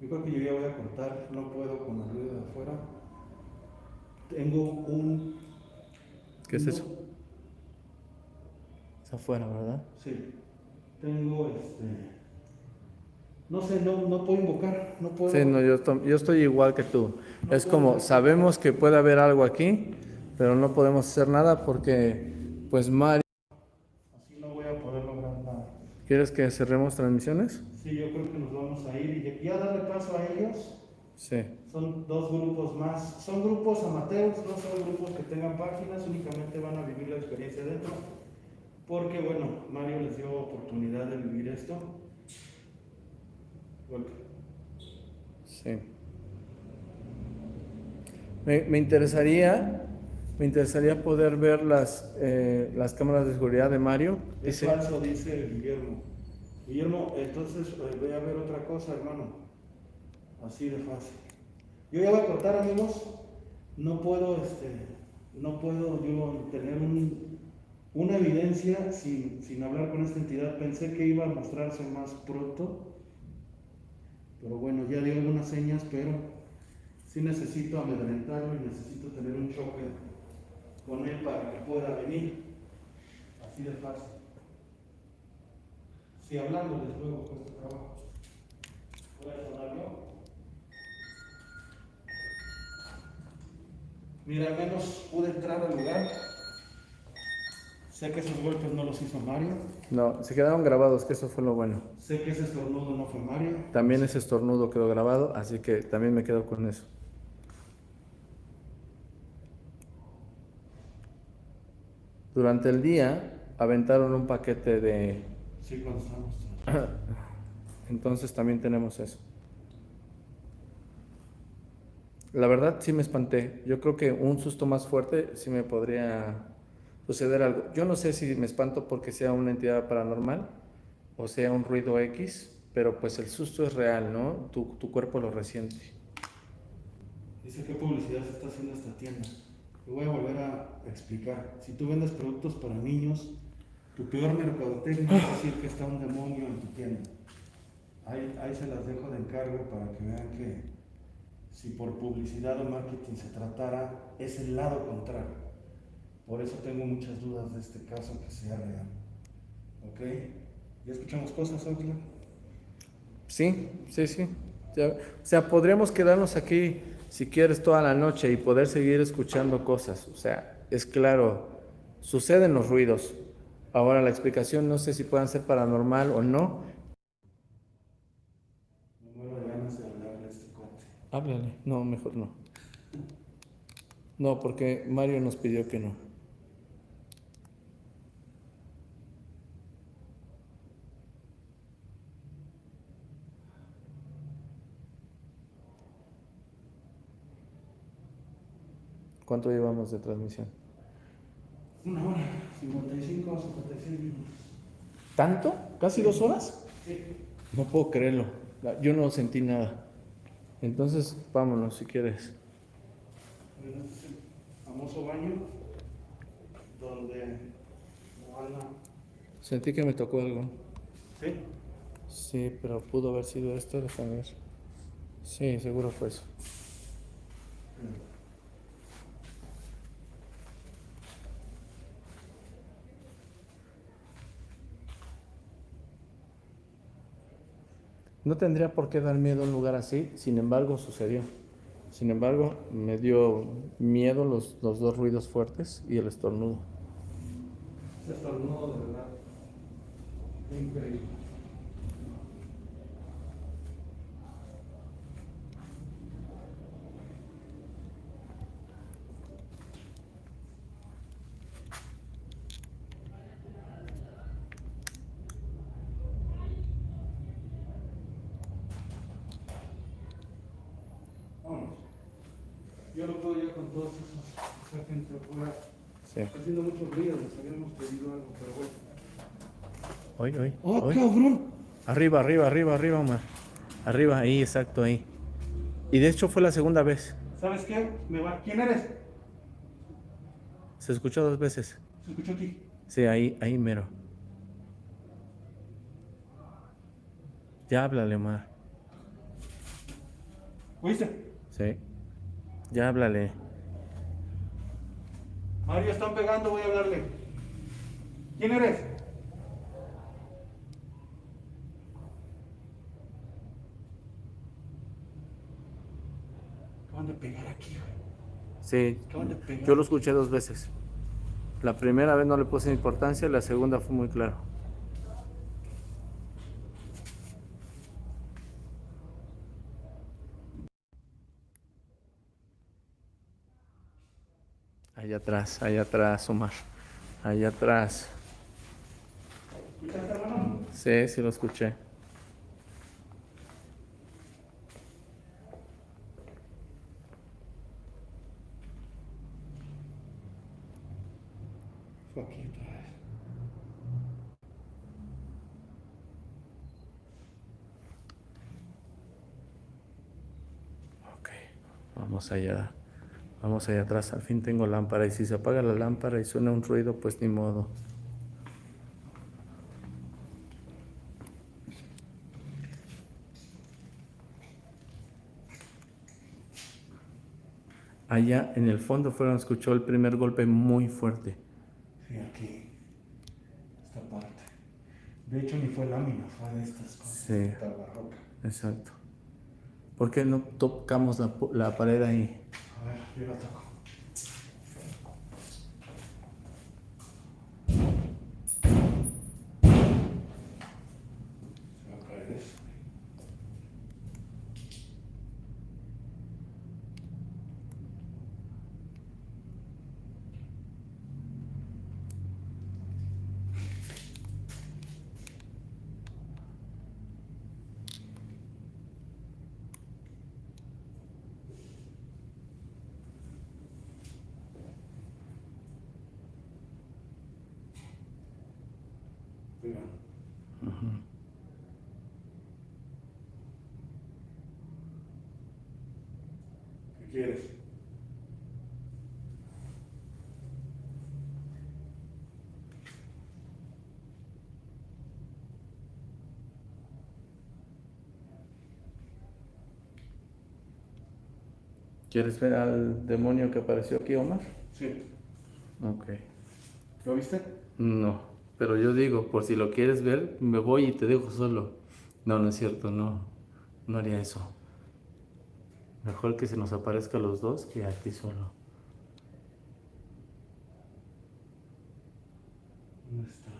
Yo creo que yo ya voy a cortar, no puedo con el ruido de afuera. Tengo un... ¿Qué es eso? Es afuera, ¿verdad? Sí. Tengo este... No sé, no, no puedo invocar, no puedo... Sí, no, yo, estoy- yo estoy igual que tú. Es como, sabemos que puede haber algo aquí, pero no podemos hacer nada porque, pues, Mario... Así no voy a poder lograr nada. ¿Quieres que cerremos transmisiones? Sí, yo creo que nos vamos a ir y ya darle paso a ellos. Sí. Son dos grupos más. Son grupos amateurs, no son grupos que tengan páginas, únicamente van a vivir la experiencia dentro. Porque, bueno, Mario les dio oportunidad de vivir esto. Sí. Me, me, interesaría, me interesaría poder ver las, eh, las cámaras de seguridad de Mario. Es falso, dice Guillermo. Guillermo, entonces eh, voy a ver otra cosa, hermano. Así de fácil. Yo ya voy a cortar, amigos. No puedo, este, no puedo yo tener un, una evidencia sin, sin hablar con esta entidad. Pensé que iba a mostrarse más pronto. Pero bueno, ya dio algunas señas, pero sí necesito amedrentarlo y necesito tener un choque con él para que pueda venir. Así de fácil. Sí, hablándoles luego con este trabajo. ¿Puede sonarlo? Mira, al menos pude entrar al lugar. Sé que esos golpes no los hizo Mario. No, se quedaron grabados, que eso fue lo bueno. Sé que ese estornudo no fue Mario. También ese estornudo quedó grabado, así que también me quedo con eso. Durante el día aventaron un paquete de... Sí, cuando estábamos. Entonces también tenemos eso. La verdad sí me espanté. Yo creo que un susto más fuerte sí me podría suceder algo. Yo no sé si me espanto porque sea una entidad paranormal o sea un ruido X, pero pues el susto es real, ¿no? Tu, tu cuerpo lo resiente. Dice qué publicidad se está haciendo esta tienda. Te voy a volver a explicar. Si tú vendes productos para niños, tu peor mercadotecnia es decir que está un demonio en tu tienda. Ahí, ahí se las dejo de encargo para que vean que si por publicidad o marketing se tratara, es el lado contrario. Por eso tengo muchas dudas de este caso que sea real. ¿Ok? ¿Ya escuchamos cosas, Oxlack? Sí, sí, sí. o sea, podríamos quedarnos aquí, si quieres, toda la noche y poder seguir escuchando cosas. O sea, es claro, suceden los ruidos. Ahora la explicación no sé si puedan ser paranormal o no, Háblale. No, mejor no. No, porque Mario nos pidió que no. ¿Cuánto llevamos de transmisión? Una hora, 55 o 56 minutos. ¿Tanto? ¿Casi dos horas? Sí. No puedo creerlo. Yo no sentí nada. Entonces, vámonos si quieres. El famoso baño donde Sentí que me tocó algo. ¿Sí? Sí, pero pudo haber sido esto, déjame ver. Sí, seguro fue eso. No tendría por qué dar miedo a un lugar así, sin embargo sucedió. Sin embargo, me dio miedo los, dos ruidos fuertes y el estornudo. El estornudo, de verdad. Increíble. Yo no puedo ir con todos esos, esa gente afuera. Sí. Está haciendo mucho ruido, les habíamos pedido algo, pero bueno. Hoy, hoy. ¡Oh, cabrón! Arriba, arriba, arriba, arriba, Omar. Arriba, ahí, exacto, ahí. Y de hecho fue la segunda vez. ¿Sabes qué? Me va. ¿Quién eres? Se escuchó dos veces. ¿Se escuchó aquí? Sí, ahí, ahí mero. Ya háblale, Omar. ¿Oíste? Sí. Ya háblale. Mario, están pegando, voy a hablarle. ¿Quién eres? Acaban de pegar aquí, Sí, yo lo escuché dos veces. La primera vez no le puse importancia, la segunda fue muy claro. Atrás, allá atrás, Omar. Allá atrás. Sí, sí lo escuché. Fue aquí otra vez. Ok, vamos allá. Vamos allá atrás. Al fin tengo lámpara. Y si se apaga la lámpara y suena un ruido, pues ni modo. Allá en el fondo fueron, escuchó el primer golpe muy fuerte. Sí, aquí. Esta parte. De hecho, ni fue lámina, fue de estas cosas. Sí. esta barroca. Exacto. ¿Por qué no tocamos la, la pared ahí? A ver, yo la toco. Se va a caer eso. ¿Qué quieres? ¿Quieres ver al demonio que apareció aquí, Omar? Sí. Ok. ¿Lo viste? No, pero yo digo, por si lo quieres ver, me voy y te dejo solo. No, no es cierto, no. No haría eso. Mejor que se nos aparezca a los dos que a ti solo. ¿Dónde estás?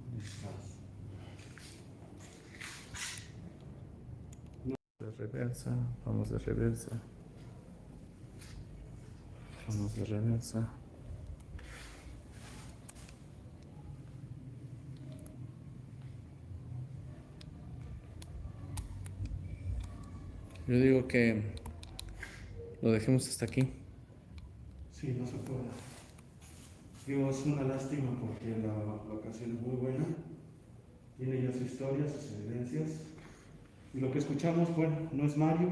¿Dónde estás? De reversa, vamos de reversa. Vamos de reversa. Yo digo que lo dejemos hasta aquí. Sí, no se puede. Digo, es una lástima porque la, ocasión es muy buena. Tiene ya su historia, sus evidencias. Y lo que escuchamos, bueno, no es Mario,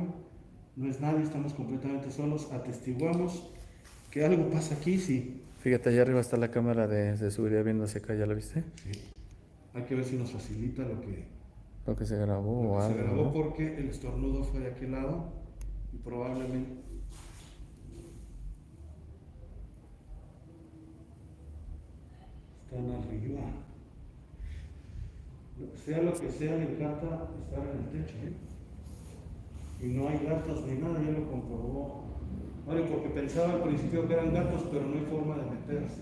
no es nadie, estamos completamente solos. Atestiguamos que algo pasa aquí, sí. Fíjate, allá arriba está la cámara de, de seguridad viendo hacia acá, ¿ya la viste? Sí. Hay que ver si nos facilita lo que, Lo que se grabó lo o que se algo. grabó ¿no? porque el estornudo fue de aquel lado y probablemente están arriba. Sea lo que sea, le encanta estar en el techo. ¿eh? Y no hay gatos ni nada, ya lo comprobó. Mario, porque pensaba al principio que eran gatos, pero no hay forma de meterse.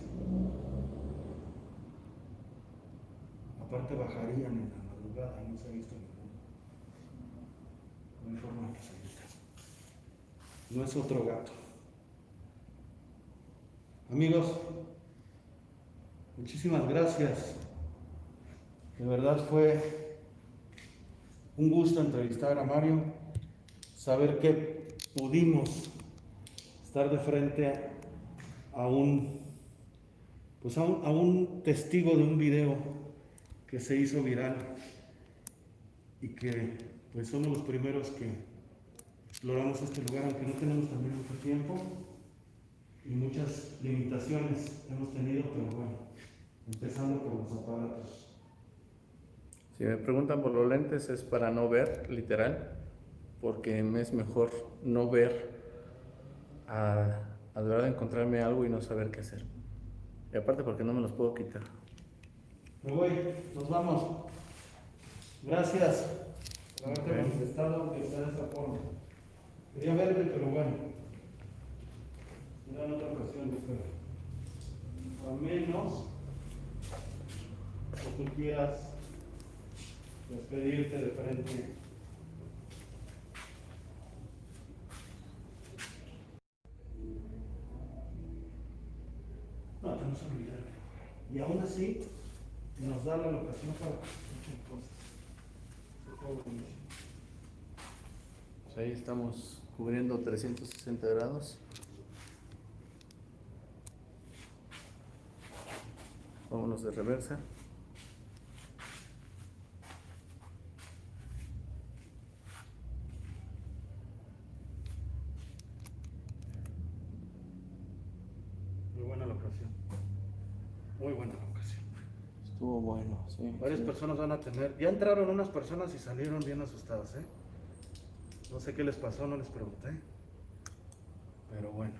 Aparte bajarían en la madrugada, no se ha visto ninguno. No hay forma de que. No es otro gato. Amigos, muchísimas gracias. De verdad fue un gusto entrevistar a Mario, saber que pudimos estar de frente a un, pues a un, a un testigo de un video que se hizo viral y que pues somos los primeros que exploramos este lugar, aunque no tenemos también mucho tiempo y muchas limitaciones hemos tenido, pero bueno, empezando por los aparatos. Si me preguntan por los lentes es para no ver, literal, porque me es mejor no ver a, a de verdad encontrarme algo y no saber qué hacer. Y aparte porque no me los puedo quitar. Me voy, nos vamos. Gracias por haberte Ok. manifestado que de esta forma. Quería verte, pero bueno. Será en otra ocasión, creo. A menos que tú quieras despedirte de frente Y aún así nos da la locación para. Pues ahí estamos cubriendo 360 grados. Vámonos de reversa. Muy buena locación. Muy buena locación. Estuvo bueno, sí. Varias sí. personas van a tener. Ya entraron unas personas y salieron bien asustadas, ¿eh? No sé qué les pasó, no les pregunté. Pero bueno.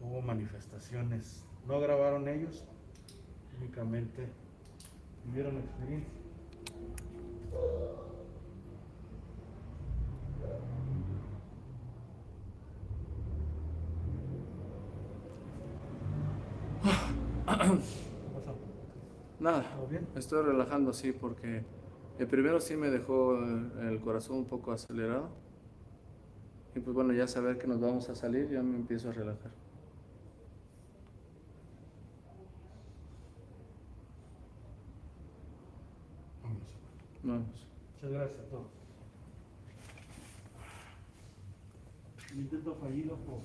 Hubo manifestaciones. No grabaron ellos, únicamente vivieron la experiencia. ¿Qué pasó? Nada, estoy relajando, sí, porque el primero sí me dejó el, el corazón un poco acelerado. Y pues bueno, ya saber que nos vamos a salir, ya me empiezo a relajar. Vamos. Muchas gracias a todos. Un intento fallido por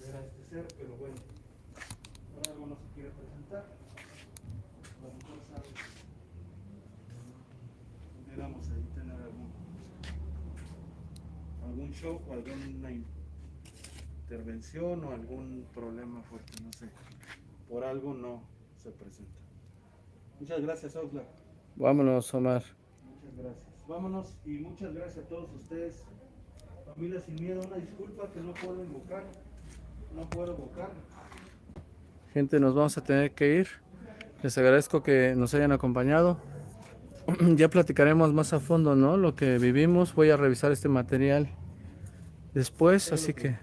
ver a este ser, pero bueno, ahora algo no se quiere presentar. A lo mejor sabe. Pudiéramos ahí tener algún, algún show o alguna intervención o algún problema fuerte, no sé. Por algo no se presenta. Muchas gracias, Oxlack. Vámonos, Omar. Muchas gracias. Vámonos y muchas gracias a todos ustedes. Familia sin miedo, una disculpa que no puedo invocar. No puedo invocar. Gente, nos vamos a tener que ir. Les agradezco que nos hayan acompañado. ya platicaremos más a fondo, ¿no? Lo que vivimos. Voy a revisar este material después, así que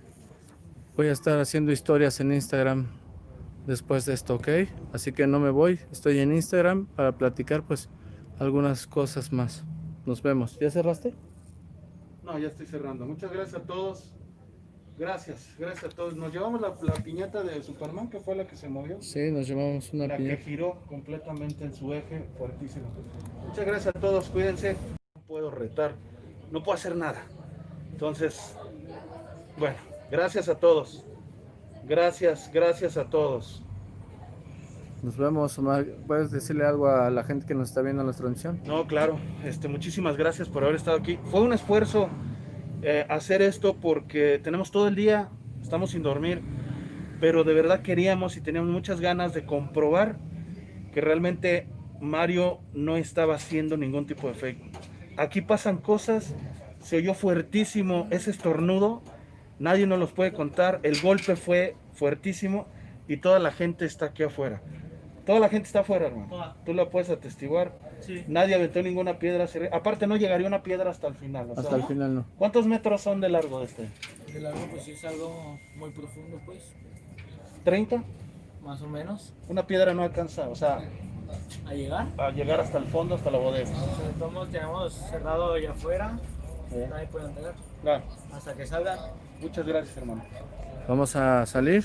voy a estar haciendo historias en Instagram después de esto, ¿ok? Así que no me voy. Estoy en Instagram para platicar, pues, algunas cosas más. Nos vemos. ¿Ya cerraste? No, ya estoy cerrando. Muchas gracias a todos. Gracias, gracias a todos. Nos llevamos la, la piñata de Superman, que fue la que se movió. Sí, nos llevamos una La que giró completamente en su eje, fuertísimo. Muchas gracias a todos, cuídense. No puedo retar, no puedo hacer nada. Entonces, bueno, gracias a todos. Gracias, gracias a todos. Nos vemos, Omar. ¿Puedes decirle algo a la gente que nos está viendo en la transmisión? No, claro, este, muchísimas gracias por haber estado aquí. Fue un esfuerzo eh, hacer esto porque tenemos todo el día, estamos sin dormir, pero de verdad queríamos y teníamos muchas ganas de comprobar que realmente Mario no estaba haciendo ningún tipo de fake. Aquí pasan cosas, se oyó fuertísimo ese estornudo, nadie nos los puede contar, el golpe fue fuertísimo y toda la gente está aquí afuera. Toda la gente está afuera, hermano. Toda. Tú la puedes atestiguar. Sí. Nadie aventó ninguna piedra. Aparte, no llegaría una piedra hasta el final. o sea, Hasta el final no. ¿Cuántos metros son de largo de este? De largo, pues sí es algo muy profundo, pues, ¿30? más o menos, Una piedra no alcanza, o sea, a llegar. a llegar hasta el fondo, hasta la bodega. Todos tenemos cerrado allá afuera, Sí. nadie puede entrar. Claro. Hasta que salgan. Muchas gracias, hermano. Vamos a salir.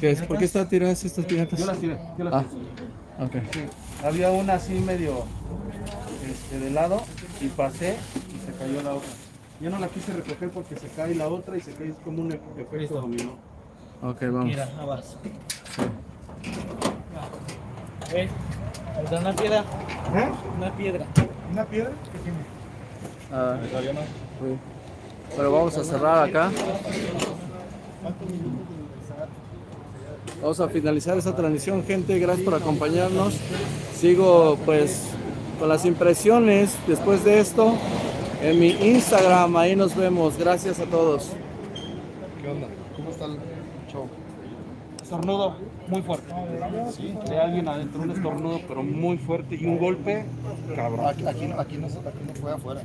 ¿Qué es? ¿Por qué están tiradas estas piñatas? Yo las tiré, yo las Ah, tiré. Sí. Había una así medio este, de lado y pasé y se cayó la otra. Yo no la quise recoger porque se cae la otra y se cae es como un efecto Listo. dominó. Ok, vamos. Mira, abajo. ¿Ves? Ahí está una piedra. Una piedra. ¿Una piedra? ¿Qué tiene? Ah, sí. Pero vamos a cerrar acá. Vamos a finalizar esta transmisión, gente. Gracias por acompañarnos. Sigo pues con las impresiones después de esto en mi Instagram. Ahí nos vemos. Gracias a todos. ¿Qué onda? ¿Cómo está el show? Estornudo muy fuerte. De alguien adentro, un estornudo, pero muy fuerte y un golpe, cabrón. Aquí, aquí, no- aquí, no, aquí no fue afuera.